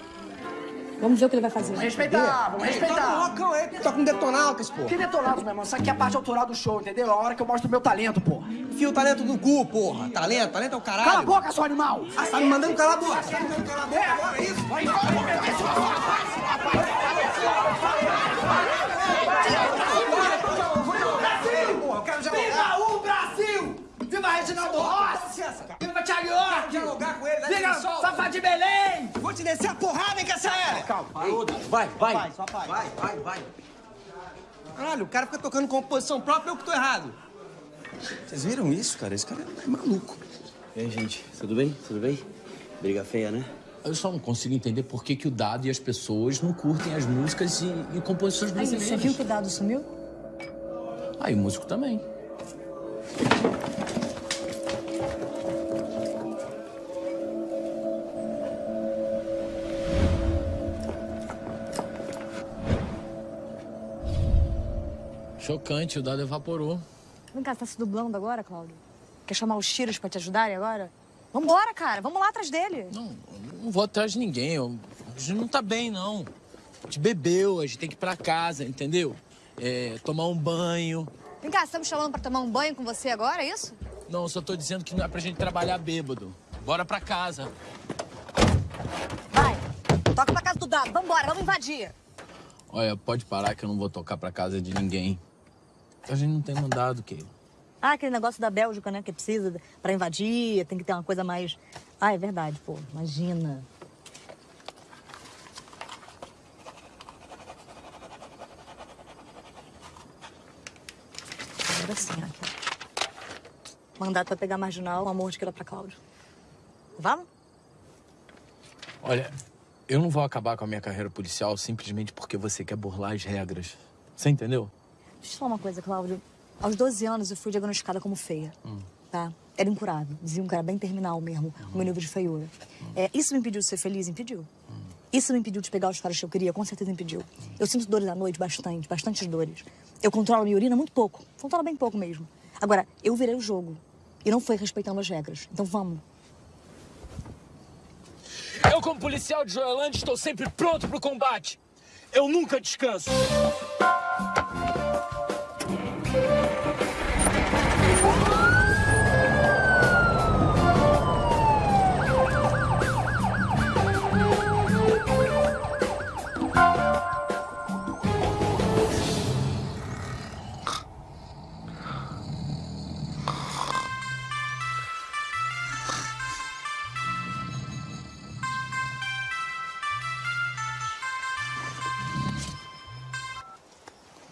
Vamos ver o que ele vai fazer. Vamos respeitar, vamos respeitar. Um rockão aí, toca um detonautas, pô. Que detonautas, meu irmão? Isso aqui é a parte autoral do show, entendeu? É a hora que eu mostro o meu talento, porra. Enfia o talento no cu, porra. Talento, talento é o caralho. Cala a boca, seu animal! Ah, tá me mandando calar a boca. Tá me mandando calar a boca agora, é isso? Vai Viva dialogar com ele, Viva licença. Fafá de Belém! Vou te descer a porrada, hein, Cassaela? Calma, parou. Vai, vai. Só vai. Vai, vai, vai. Caralho, o cara fica tocando composição própria, eu que tô errado. Vocês viram isso, cara? Esse cara é maluco. E aí, gente, tudo bem? Tudo bem? Briga feia, né? Eu só não consigo entender por que, que o Dado e as pessoas não curtem as músicas e, e composições Aí, brasileiras. você viu que o dado sumiu? Ah, e o músico também. Chocante, o dado evaporou. Vem cá, você tá se dublando agora, Cláudio? Quer chamar os tiros pra te ajudarem agora? Vambora, cara. Vamos lá atrás dele. Não, não vou atrás de ninguém. eu- A gente não tá bem, não. A gente bebeu, a gente tem que ir pra casa, entendeu? É, tomar um banho. Vem cá, você tá me chamando pra tomar um banho com você agora, é isso? Não, eu só tô dizendo que não é pra gente trabalhar bêbado. Bora pra casa. Toca pra casa do dado. Vambora, vamos invadir. Olha, pode parar que eu não vou tocar pra casa de ninguém. A gente não tem mandado, Keila. Ah, aquele negócio da Bélgica, né? Que precisa pra invadir, tem que ter uma coisa mais... Ah, é verdade, pô. Imagina. Agora sim, ó. Mandato pra pegar marginal, o amor de Keila pra Cláudio. Vamos? Olha, eu não vou acabar com a minha carreira policial simplesmente porque você quer burlar as regras. Você entendeu? Deixa eu te falar uma coisa, Cláudio. Aos 12 anos eu fui diagnosticada como feia, tá? Era incurável. Diziam que era bem terminal mesmo, o meu nível de feiura. É, isso me impediu de ser feliz? Impediu. Isso me impediu de pegar os caras que eu queria? Com certeza impediu. Eu sinto dores à noite, bastante, bastantes dores. Eu controlo a minha urina muito pouco. Controlo bem pouco mesmo. Agora, eu virei o jogo. E não foi respeitando as regras. Então vamos. Eu, como policial de Joelândia, estou sempre pronto pro combate. Eu nunca descanso.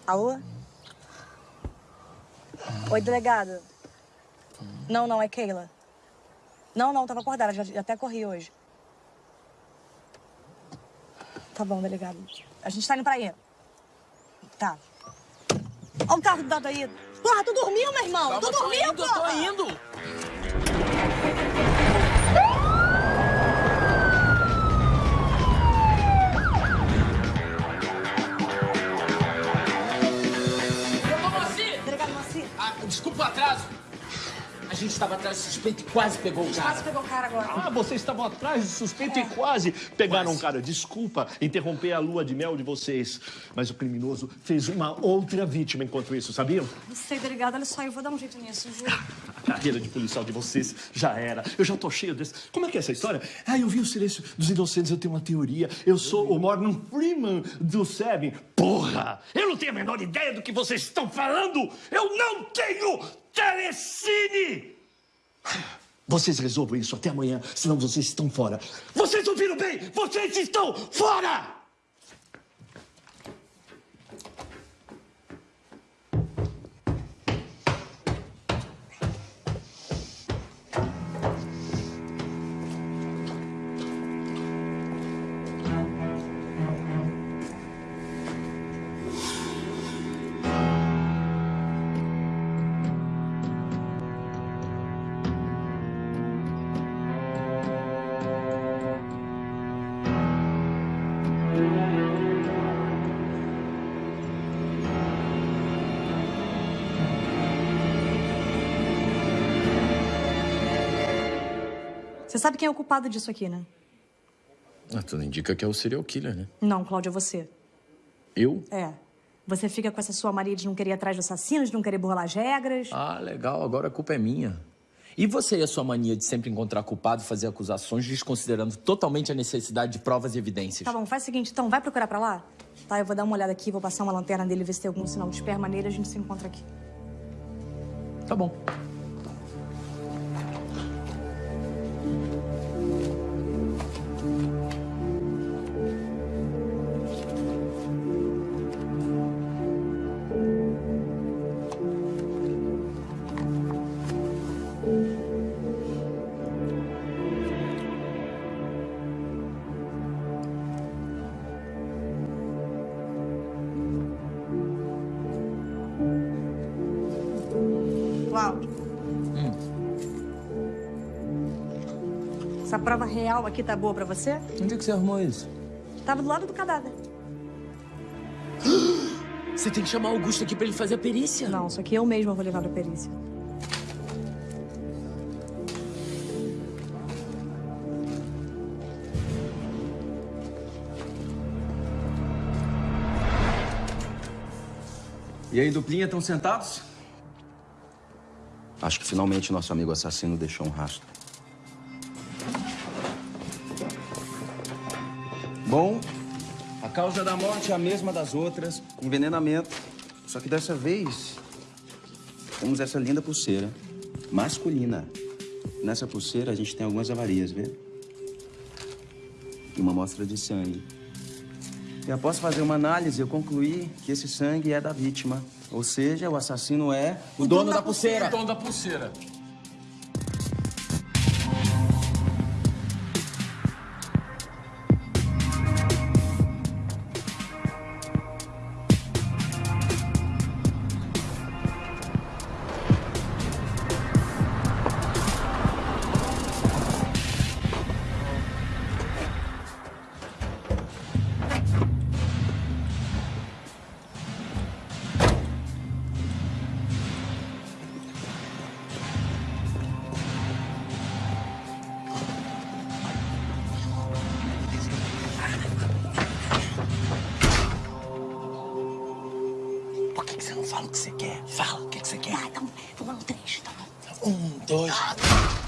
Alô? Oi, delegado. Não, não, é Keila. Não, não, tava acordada, já, já até corri hoje. Tá bom, delegado. A gente tá indo pra aí. Tá. Olha o carro do dado aí. Porra, tu dormiu, meu irmão? Calma, tu tô dormiu, indo, tô porra? indo. Desculpa o atraso. A gente estava atrás do suspeito e quase pegou o cara. Quase pegou o cara agora. Ah, vocês estavam atrás do suspeito e quase pegaram o cara. Desculpa interromper a lua de mel de vocês, mas o criminoso fez uma outra vítima enquanto isso, sabiam? Não sei, delegado, olha só, eu vou dar um jeito nisso, juro. A carreira de policial de vocês já era. Eu já tô cheio desse. Como é que é essa história? Ah, eu vi o silêncio dos inocentes, eu tenho uma teoria. Eu sou o Morgan Freeman do Seven. Porra! Eu não tenho a menor ideia do que vocês estão falando! Eu não tenho telecine! Vocês resolvam isso até amanhã, senão vocês estão fora. Vocês ouviram bem? Vocês estão fora! Você sabe quem é o culpado disso aqui, né? Ah, tudo indica que é o serial killer, né? Não, Cláudia, é você. Eu? É. Você fica com essa sua mania de não querer ir atrás do assassino, de não querer burlar as regras. Ah, legal, agora a culpa é minha. E você e a sua mania de sempre encontrar culpado e fazer acusações, desconsiderando totalmente a necessidade de provas e evidências? Tá bom, faz o seguinte, então, vai procurar pra lá? Tá, eu vou dar uma olhada aqui, vou passar uma lanterna dele, ver se tem algum sinal de esperma nele, a gente se encontra aqui. Tá bom. Aqui tá boa pra você? Onde é que você arrumou isso? Tava do lado do cadáver. Você tem que chamar o Augusto aqui pra ele fazer a perícia. Não, isso aqui eu mesma vou levar pra perícia. E aí, duplinha, estão sentados? Acho que finalmente nosso amigo assassino deixou um rastro. A causa da morte é a mesma das outras, envenenamento. Só que dessa vez, temos essa linda pulseira, masculina. Nessa pulseira a gente tem algumas avarias, vê? E uma amostra de sangue. E após fazer uma análise, eu concluí que esse sangue é da vítima. Ou seja, o assassino é o, dono, da, pulseira. O dono da pulseira. Fala o que você quer? Fala, o que, você quer? Tá, então, vamos lá no trecho, tá bom? Um, dois... Elisa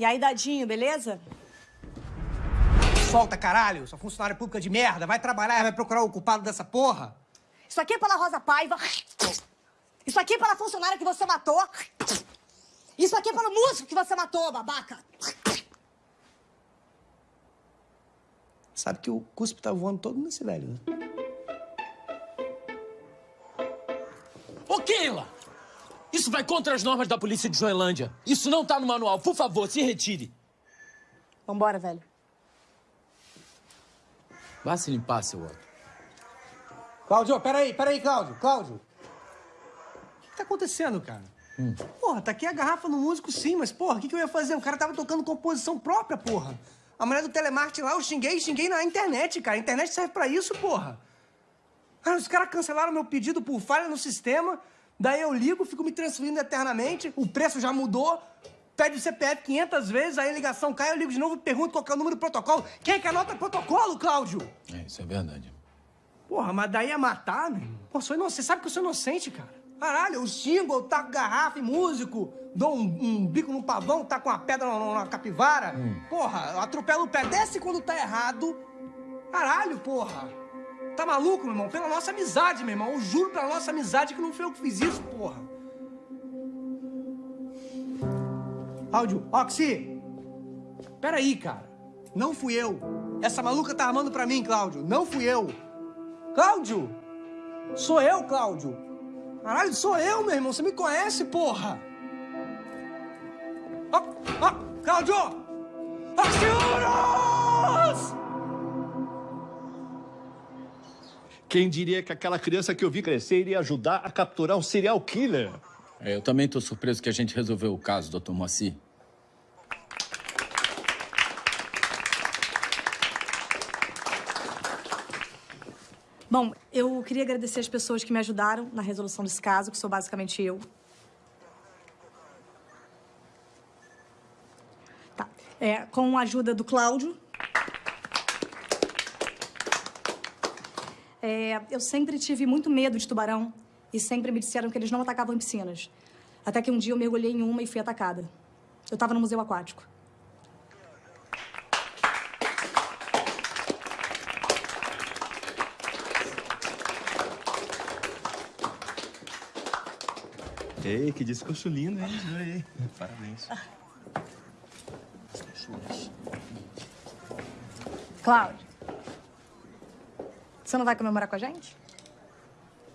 E aí, Dadinho, beleza? Solta, caralho! Sua funcionária pública de merda! Vai trabalhar e vai procurar o culpado dessa porra! Isso aqui é pela Rosa Paiva. Isso aqui é pela funcionária que você matou. Isso aqui é pelo músico que você matou, babaca. Sabe que o cuspe tá voando todo nesse velho, né? Isso vai contra as normas da polícia de Joelândia. Isso não tá no manual. Por favor, se retire. Vambora, velho. Vá se limpar, seu Otto. Cláudio, peraí, peraí, Cláudio, Cláudio. O que tá acontecendo, cara? Hum. Porra, tá aqui a garrafa no músico sim, mas porra, o que, que eu ia fazer? O cara tava tocando composição própria, porra. A mulher do telemarketing lá, eu xinguei, xinguei na internet, cara. A internet serve pra isso, porra. Ah, os caras cancelaram meu pedido por falha no sistema, daí eu ligo, fico me transferindo eternamente, o preço já mudou, pede o CPF 500 vezes, aí a ligação cai, eu ligo de novo e pergunto qual é o número do protocolo. Quem é que anota protocolo, Cláudio? É, isso é verdade. Porra, mas daí ia matar, meu irmão? Pô, sou inocente. Você sabe que eu sou inocente, cara. Caralho, eu xingo, eu taco garrafa e músico, dou um, um bico no pavão, taco uma pedra na, na capivara. Porra, eu atropelo o pé, desce quando tá errado. Caralho, porra. Tá maluco, meu irmão? Pela nossa amizade, meu irmão. Eu juro pela nossa amizade que não foi eu que fiz isso, porra. Áudio, Oxi! Peraí, cara. Não fui eu. Essa maluca tá armando pra mim, Cláudio. Não fui eu. Cláudio! Sou eu, Cláudio! Caralho, sou eu, meu irmão! Você me conhece, porra! Ó, ó, Cláudio! Axiuros! Quem diria que aquela criança que eu vi crescer iria ajudar a capturar um serial killer? É, eu também tô surpreso que a gente resolveu o caso, doutor Moacir. Bom, eu queria agradecer as pessoas que me ajudaram na resolução desse caso, que sou basicamente eu. Tá. É, com a ajuda do Cláudio. É, eu sempre tive muito medo de tubarão e sempre me disseram que eles não atacavam em piscinas. Até que um dia eu mergulhei em uma e fui atacada. Eu estava no museu aquático. Ei, que discurso lindo, hein? Parabéns. Cláudio, você não vai comemorar com a gente?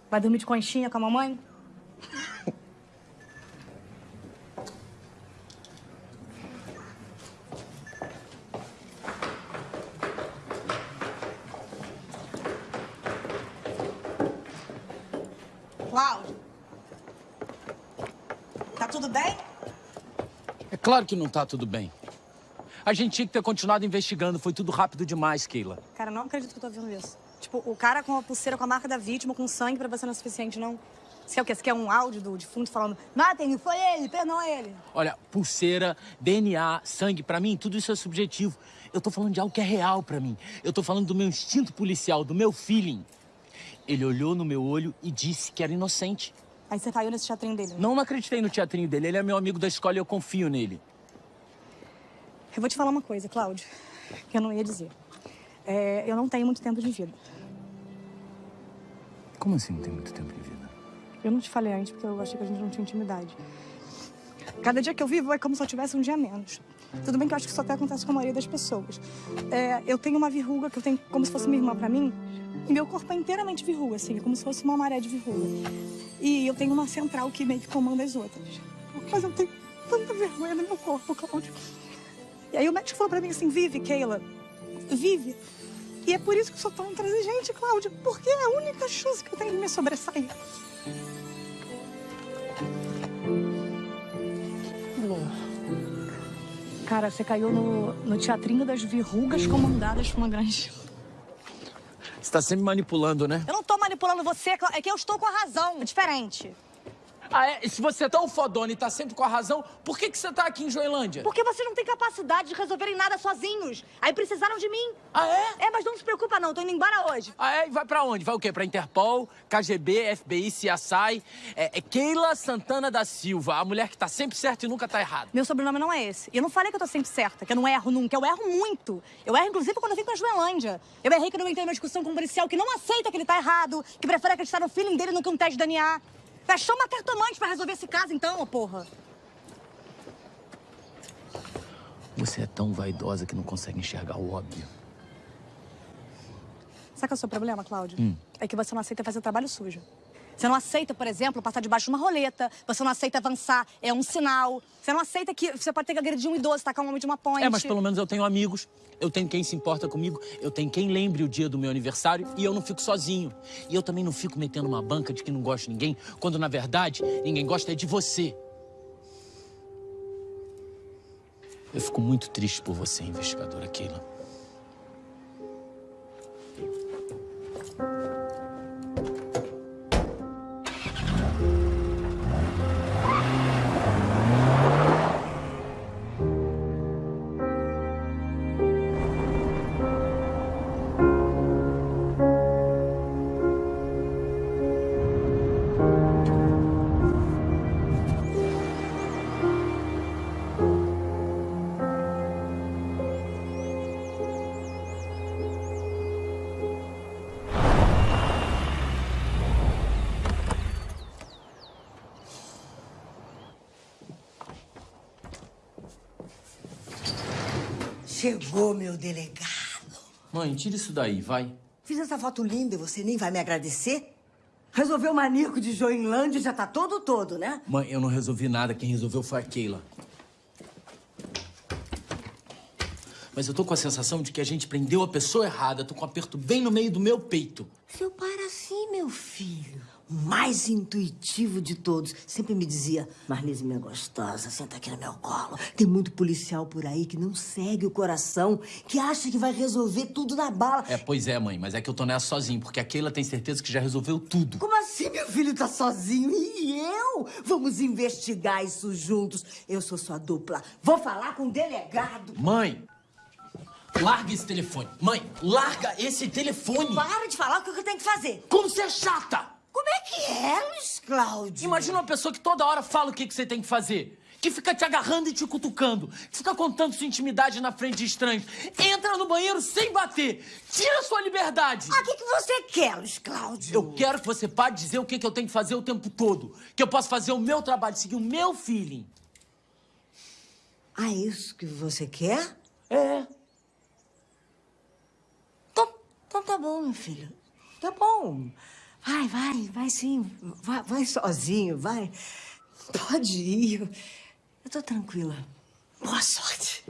Vai dormir de conchinha com a mamãe? Cláudio, tá tudo bem? É claro que não tá tudo bem. A gente tinha que ter continuado investigando. Foi tudo rápido demais, Keila. Cara, não acredito que eu tô ouvindo isso. Tipo, o cara com a pulseira com a marca da vítima, com sangue, pra você não é suficiente, não? Você quer o quê? Você quer um áudio do defunto falando matem, foi ele, perdão a ele. Olha, pulseira, DNA, sangue, pra mim, tudo isso é subjetivo. Eu tô falando de algo que é real pra mim. Eu tô falando do meu instinto policial, do meu feeling. Ele olhou no meu olho e disse que era inocente. Aí você caiu nesse teatrinho dele. né? Não, não acreditei no teatrinho dele. Ele é meu amigo da escola e eu confio nele. Eu vou te falar uma coisa, Cláudio, que eu não ia dizer. É, eu não tenho muito tempo de vida. Como assim não tem muito tempo de vida? Eu não te falei antes porque eu achei que a gente não tinha intimidade. Cada dia que eu vivo é como se eu tivesse um dia menos. Tudo bem que eu acho que isso até acontece com a maioria das pessoas. É, eu tenho uma verruga que eu tenho como se fosse minha irmã pra mim. E meu corpo é inteiramente verruga, assim, é como se fosse uma maré de verruga. E eu tenho uma central que meio que comanda as outras. Mas eu tenho tanta vergonha no meu corpo, Cláudio. E aí o médico falou pra mim assim, vive, Keila, vive. E é por isso que eu sou tão intransigente, Cláudio, porque é a única chance que eu tenho de me sobressair. Cara, você caiu no, no teatrinho das verrugas comandadas por uma grande... Você tá sempre manipulando, né? Eu não tô manipulando você, é que eu estou com a razão. É diferente. Ah, é? E se você é tão fodona e tá sempre com a razão, por que, que você tá aqui em Joelândia? Porque vocês não têm capacidade de resolverem nada sozinhos. Aí precisaram de mim. Ah, é? É, mas não se preocupa não, tô indo embora hoje. Ah, é? E vai pra onde? Vai o quê? Pra Interpol, KGB, FBI, CSI? É, é Keila Santana da Silva, a mulher que tá sempre certa e nunca tá errada. Meu sobrenome não é esse. E eu não falei que eu tô sempre certa, que eu não erro nunca. Eu erro muito. Eu erro, inclusive, quando eu vim pra Joelândia. Eu errei que eu não entrei numa discussão com um policial que não aceita que ele tá errado, que prefere acreditar no feeling dele do que um teste de DNA. Vai chama uma cartomante pra resolver esse caso, então, ô porra. Você é tão vaidosa que não consegue enxergar o óbvio. Sabe qual é o seu problema, Cláudio? Hum. É que você não aceita fazer trabalho sujo. Você não aceita, por exemplo, passar debaixo de uma roleta. Você não aceita avançar, é um sinal. Você não aceita que você pode ter que agredir um idoso, tacar um homem de uma ponte. É, mas pelo menos eu tenho amigos, eu tenho quem se importa comigo, eu tenho quem lembre o dia do meu aniversário e eu não fico sozinho. E eu também não fico metendo uma banca de que não gosto de ninguém, quando na verdade ninguém gosta é de você. Eu fico muito triste por você, investigadora Keila. Chegou, meu delegado. Mãe, tira isso daí, vai. Fiz essa foto linda e você nem vai me agradecer? Resolveu o maníaco de Joinlândia e já tá todo todo, né? Mãe, eu não resolvi nada, quem resolveu foi a Keila. Mas eu tô com a sensação de que a gente prendeu a pessoa errada. Tô com um aperto bem no meio do meu peito. Seu pai era assim, meu filho. Mais intuitivo de todos. Sempre me dizia, Marlise, minha gostosa, senta aqui no meu colo. Tem muito policial por aí que não segue o coração, que acha que vai resolver tudo na bala. É, pois é, mãe, mas é que eu tô nessa sozinho, porque a Keila tem certeza que já resolveu tudo. Como assim, meu filho tá sozinho? E eu? Vamos investigar isso juntos. Eu sou sua dupla. Vou falar com o delegado. Mãe! Larga esse telefone. Mãe, larga esse telefone. Para de falar o que eu tenho que fazer. Como você é chata! Como é que é, Luiz Cláudio? Imagina uma pessoa que toda hora fala o que, que você tem que fazer. Que fica te agarrando e te cutucando. Que fica contando sua intimidade na frente de estranhos. Entra no banheiro sem bater. Tira sua liberdade. Ah, o que, que você quer, Luiz Cláudio? Eu quero que você pare de dizer o que, que eu tenho que fazer o tempo todo. Que eu posso fazer o meu trabalho, seguir o meu feeling. Ah, é isso que você quer? É. Então, então tá bom, meu filho. Tá bom. Vai, vai, vai sim. Vai, vai sozinho, vai. Pode ir. Eu tô tranquila. Boa sorte.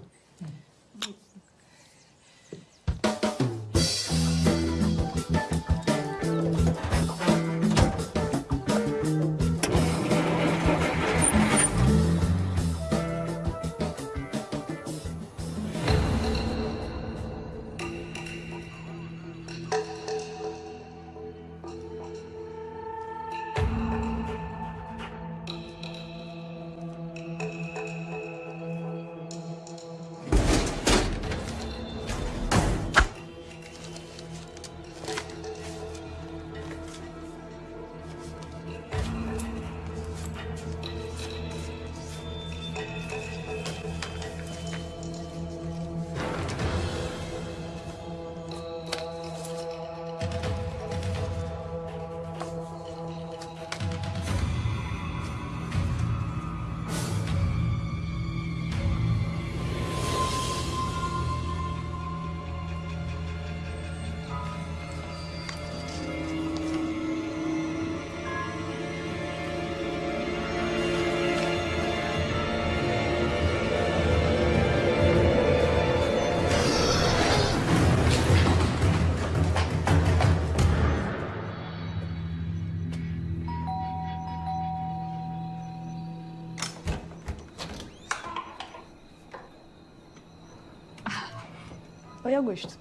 Augusto.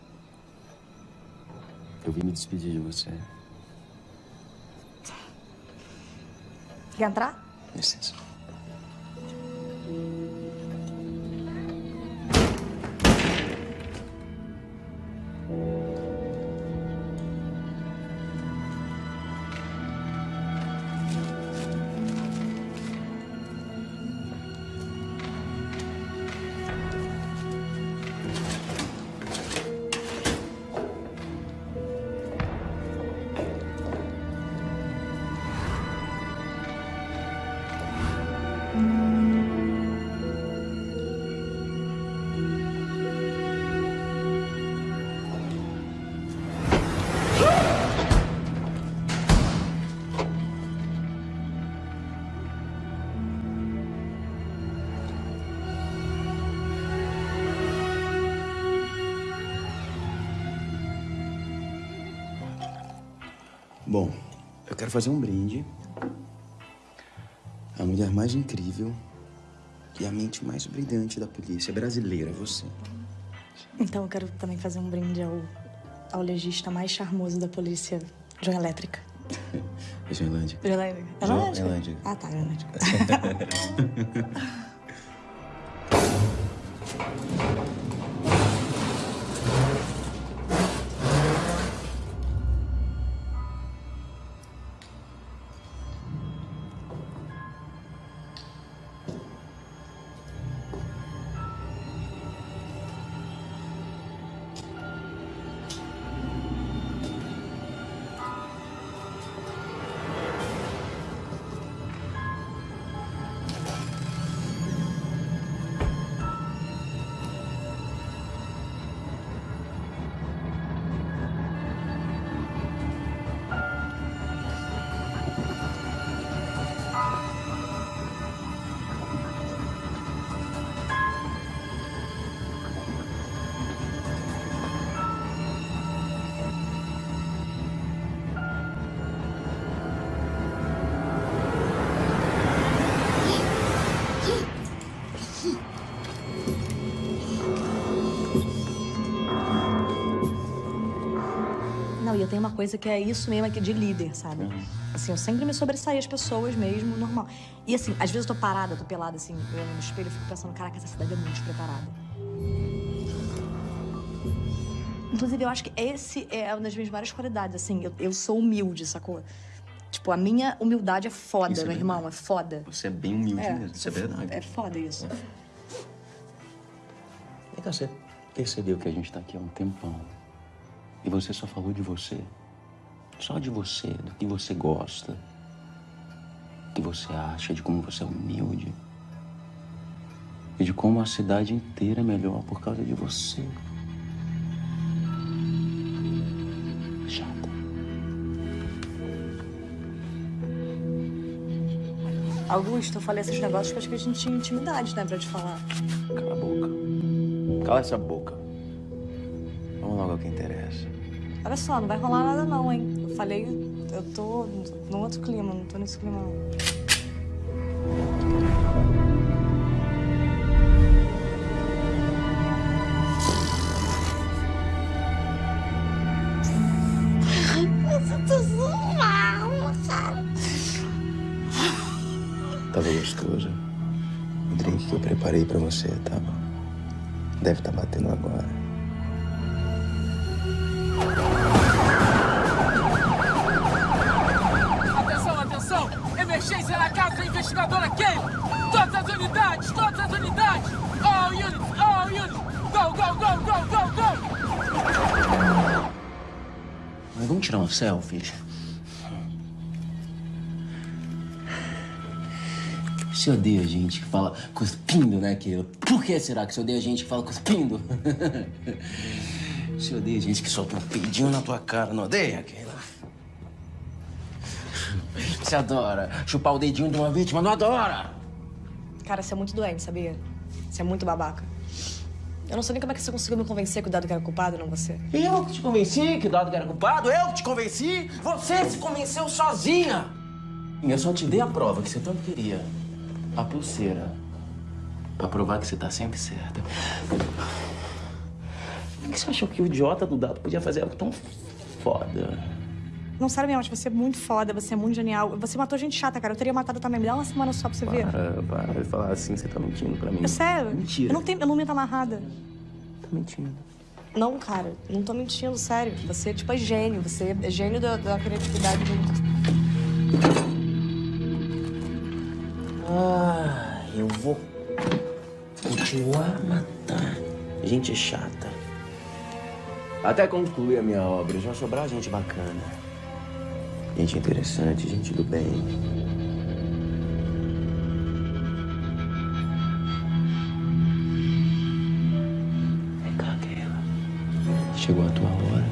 Eu vim me despedir de você. Quer entrar? Fazer um brinde. A mulher mais incrível e a mente mais brilhante da polícia brasileira, você. Então eu quero também fazer um brinde ao, ao legista mais charmoso da polícia, João Elétrica. Joelândia. João Elétrica? É Jo- Joelândia? Elândia. Ah, tá, Joelândia. Não, uma coisa que é isso mesmo aqui de líder, sabe? Assim, eu sempre me sobressaí as pessoas mesmo, normal. E assim, às vezes eu tô parada, eu tô pelada, assim, olhando no espelho, eu fico pensando, caraca, essa cidade é muito despreparada. Inclusive, eu acho que esse é uma das minhas várias qualidades, assim, eu, eu sou humilde, sacou? Tipo, a minha humildade é foda, Isso é meu irmão, é foda. Você é bem humilde É, mesmo, isso é verdade. É foda isso. Vem cá, você percebeu que a gente tá aqui há um tempão. E você só falou de você. Só de você, do que você gosta. Do que você acha, de como você é humilde. E de como a cidade inteira é melhor por causa de você. Chata. Augusto, eu falei esses negócios porque acho que a gente tinha intimidade, né, pra te falar. Cala a boca. Cala essa boca. Vamos logo ao que interessa. Olha só, não vai rolar nada não, hein? Eu falei, eu tô num outro clima, não tô nesse clima não. Eu tô mal, cara. Tava gostoso. O drink que eu preparei pra você tava. Deve estar batendo agora. Mas vamos tirar uma selfie? Você odeia gente que fala cuspindo, né, Keila? Por que será que você odeia gente que fala cuspindo? Você odeia gente que solta um peidinho na tua cara, não odeia, Keila? Você adora chupar o dedinho de uma vítima, não adora? Cara, você é muito doente, sabia? Você é muito babaca. Eu não sei nem como é que você conseguiu me convencer que o Dado era culpado, não você. Eu que te convenci que o Dado era culpado? Eu que te convenci? Você se convenceu sozinha! Eu só te dei a prova que você tanto queria. A pulseira. Pra provar que você tá sempre certa. que você achou que o idiota do dado podia fazer algo tão foda? Não, sério mesmo, acho você é muito foda, você é muito genial. Você matou gente chata, cara. Eu teria matado também. Me dá uma semana só pra você ver. Para, para de falar assim, você tá mentindo pra mim. É sério? Mentira. Eu não, tenho, eu não minto amarrada. Tá mentindo. Não, cara. Não tô mentindo, sério. Você, tipo, é gênio. Você é gênio da, da criatividade. Ah, eu vou continuar a matar gente chata. Até concluir a minha obra, já sobrar gente bacana. Gente interessante, gente do bem. Vem cá, Keila. Chegou a tua hora.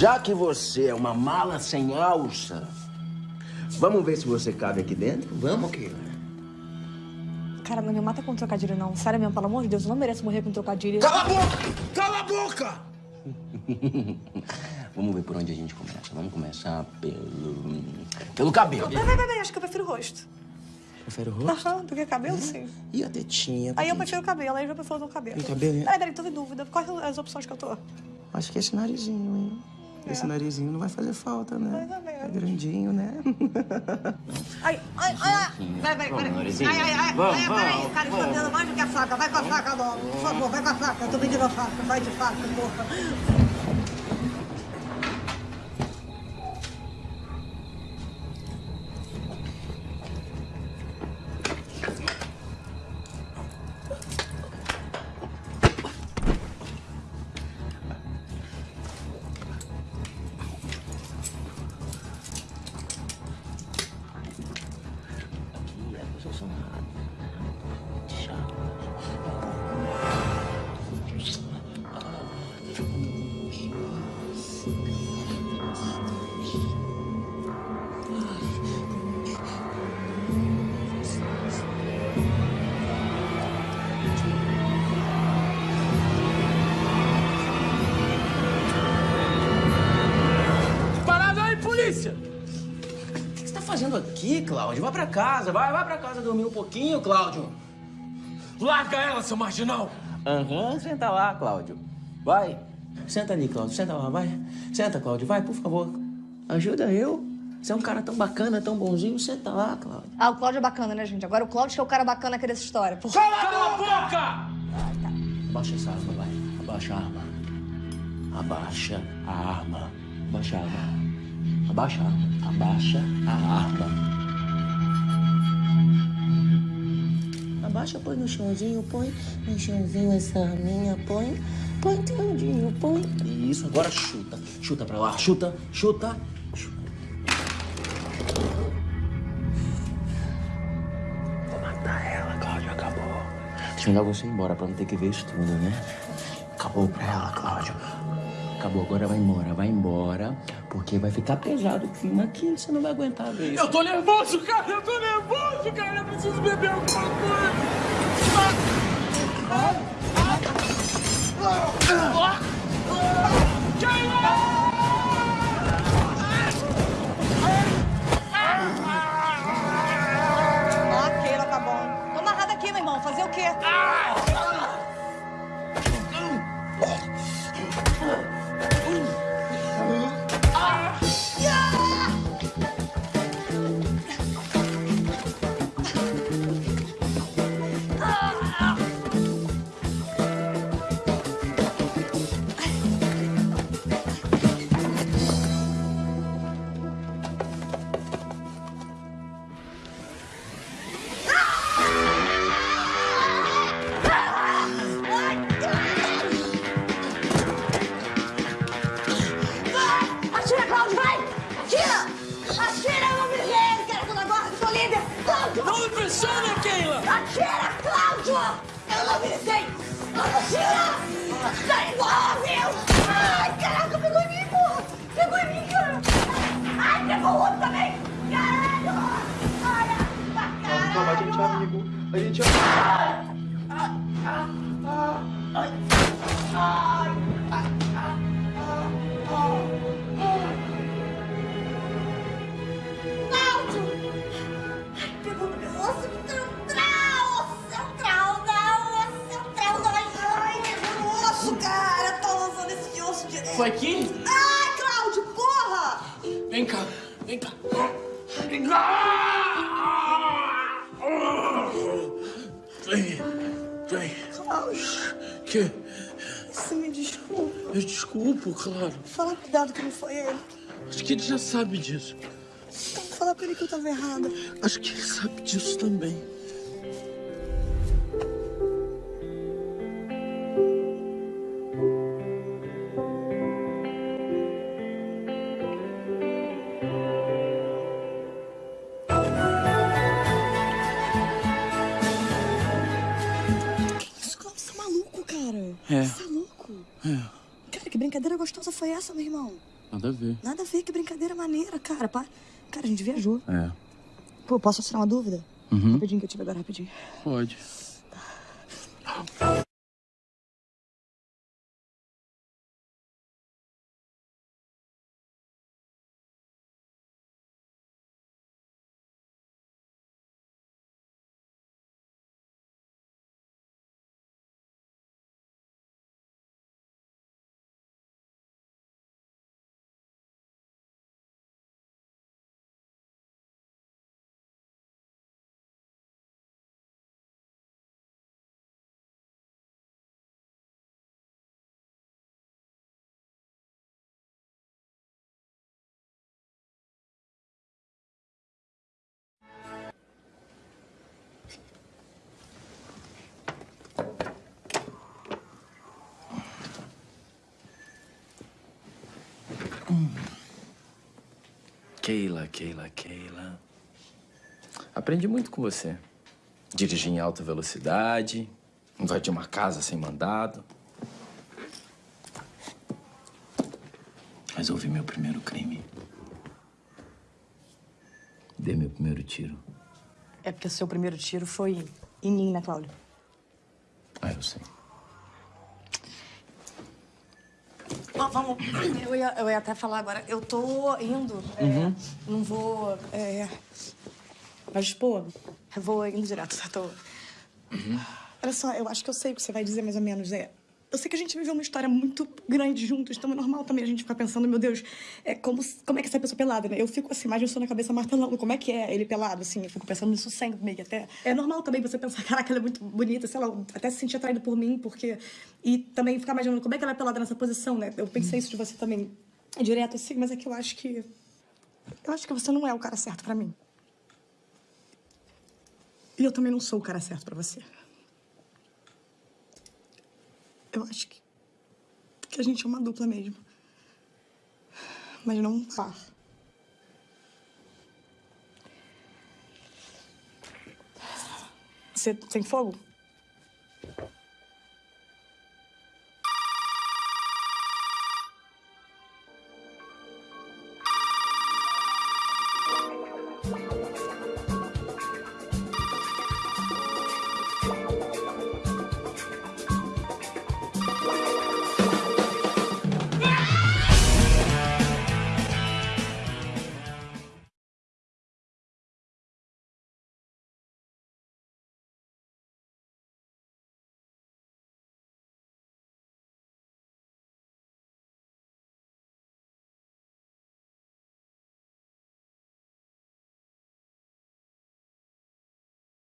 Já que você é uma mala sem alça, vamos ver se você cabe aqui dentro? Vamos, Keila. Cara, não me mata com trocadilho, não. Sério mesmo, pelo amor de Deus, eu não mereço morrer com trocadilho. Cala a boca! Cala a boca! Vamos ver por onde a gente começa. Vamos começar pelo. pelo cabelo. Vai, vai, vai, vai. Acho que eu prefiro o rosto. Prefere o rosto? Aham, do que cabelo, sim. E a tetinha? Aí eu prefiro o cabelo, aí eu já prefiro o cabelo. E o cabelo, hein? Peraí, peraí, tô em dúvida. Quais as opções que eu tô? Acho que esse narizinho, hein? Esse narizinho não vai fazer falta, né? É grandinho, né? Ai, ai, ai, ai. Vai, vai, narizinho. Ai, ai, ai. Vamos, peraí, cara, escondendo mais do que a faca. Vai com a faca logo. Por favor, vai com a faca. Eu tô pedindo a faca. Vai de faca, porra. Casa, vai, vai pra casa dormir um pouquinho, Cláudio. Larga ela, seu marginal! Aham, senta lá, Cláudio. Vai. Senta ali, Cláudio. Senta lá, vai. Senta, Cláudio, vai, por favor. Ajuda eu. Você é um cara tão bacana, tão bonzinho. Senta lá, Cláudio. Ah, o Cláudio é bacana, né, gente? Agora o Cláudio que é o cara bacana aqui dessa história. Por... Cala a boca! Abaixa essa arma, vai. Abaixa a arma. Abaixa a arma. Abaixa a arma. Abaixa a arma. Abaixa a arma. Abaixa, põe no chãozinho, põe no chãozinho essa arminha, põe. Põe tendinho, põe. Isso, agora chuta. Chuta pra lá. Chuta, chuta. Vou matar ela, Cláudio, acabou. Deixa eu mandar você embora pra não ter que ver isso tudo, né? Acabou pra ela, Cláudio. Acabou, agora vai embora, vai embora, porque vai ficar pesado o clima aqui, você não vai aguentar ver isso. Eu tô nervoso, cara! Eu tô nervoso, cara! Eu preciso beber alguma coisa! Ah, Keila, tá bom. Tô amarrada aqui, meu irmão. Fazer o quê? Atira, que ele já sabe disso. Então, fala pra ele que eu tava errada. Acho que ele sabe disso também. Isso, Cláudio, você é maluco, cara. É. Você é louco. É, Cara, que brincadeira gostosa foi essa, meu irmão? Nada a ver. Nada a ver, que brincadeira maneira, cara. Pá. Cara, a gente viajou. É. Pô, posso tirar uma dúvida? Uhum. Rapidinho que eu tive agora, rapidinho. Pode. Keila, Keila, Keila. Aprendi muito com você. Dirigir em alta velocidade, invadir uma casa sem mandado. Resolvi meu primeiro crime. Dei meu primeiro tiro. É porque o seu primeiro tiro foi em mim, né, Cláudio? Ah, eu sei. Vamos. Eu ia, eu ia até falar agora. Eu tô indo. é, Uhum. não vou. É, vai expor? Eu vou indo direto, tá? Tô... Olha só, eu acho que eu sei o que você vai dizer mais ou menos. É, eu sei que a gente viveu uma história muito grande juntos, então é normal também a gente ficar pensando, meu Deus, é, como, como é que essa pessoa é pelada, né? Eu fico assim, imagina na cabeça martelando, como é que é ele pelado, assim, eu fico pensando nisso sempre, meio que até. É normal também você pensar, caraca, ela é muito bonita, sei lá, até se sentir atraído por mim, porque. E também ficar imaginando como é que ela é pelada nessa posição, né? Eu pensei isso de você também direto assim, mas é que eu acho que. Eu acho que você não é o cara certo pra mim. E eu também não sou o cara certo pra você. Eu acho que, que a gente é uma dupla mesmo. Mas não um par. Você tem fogo?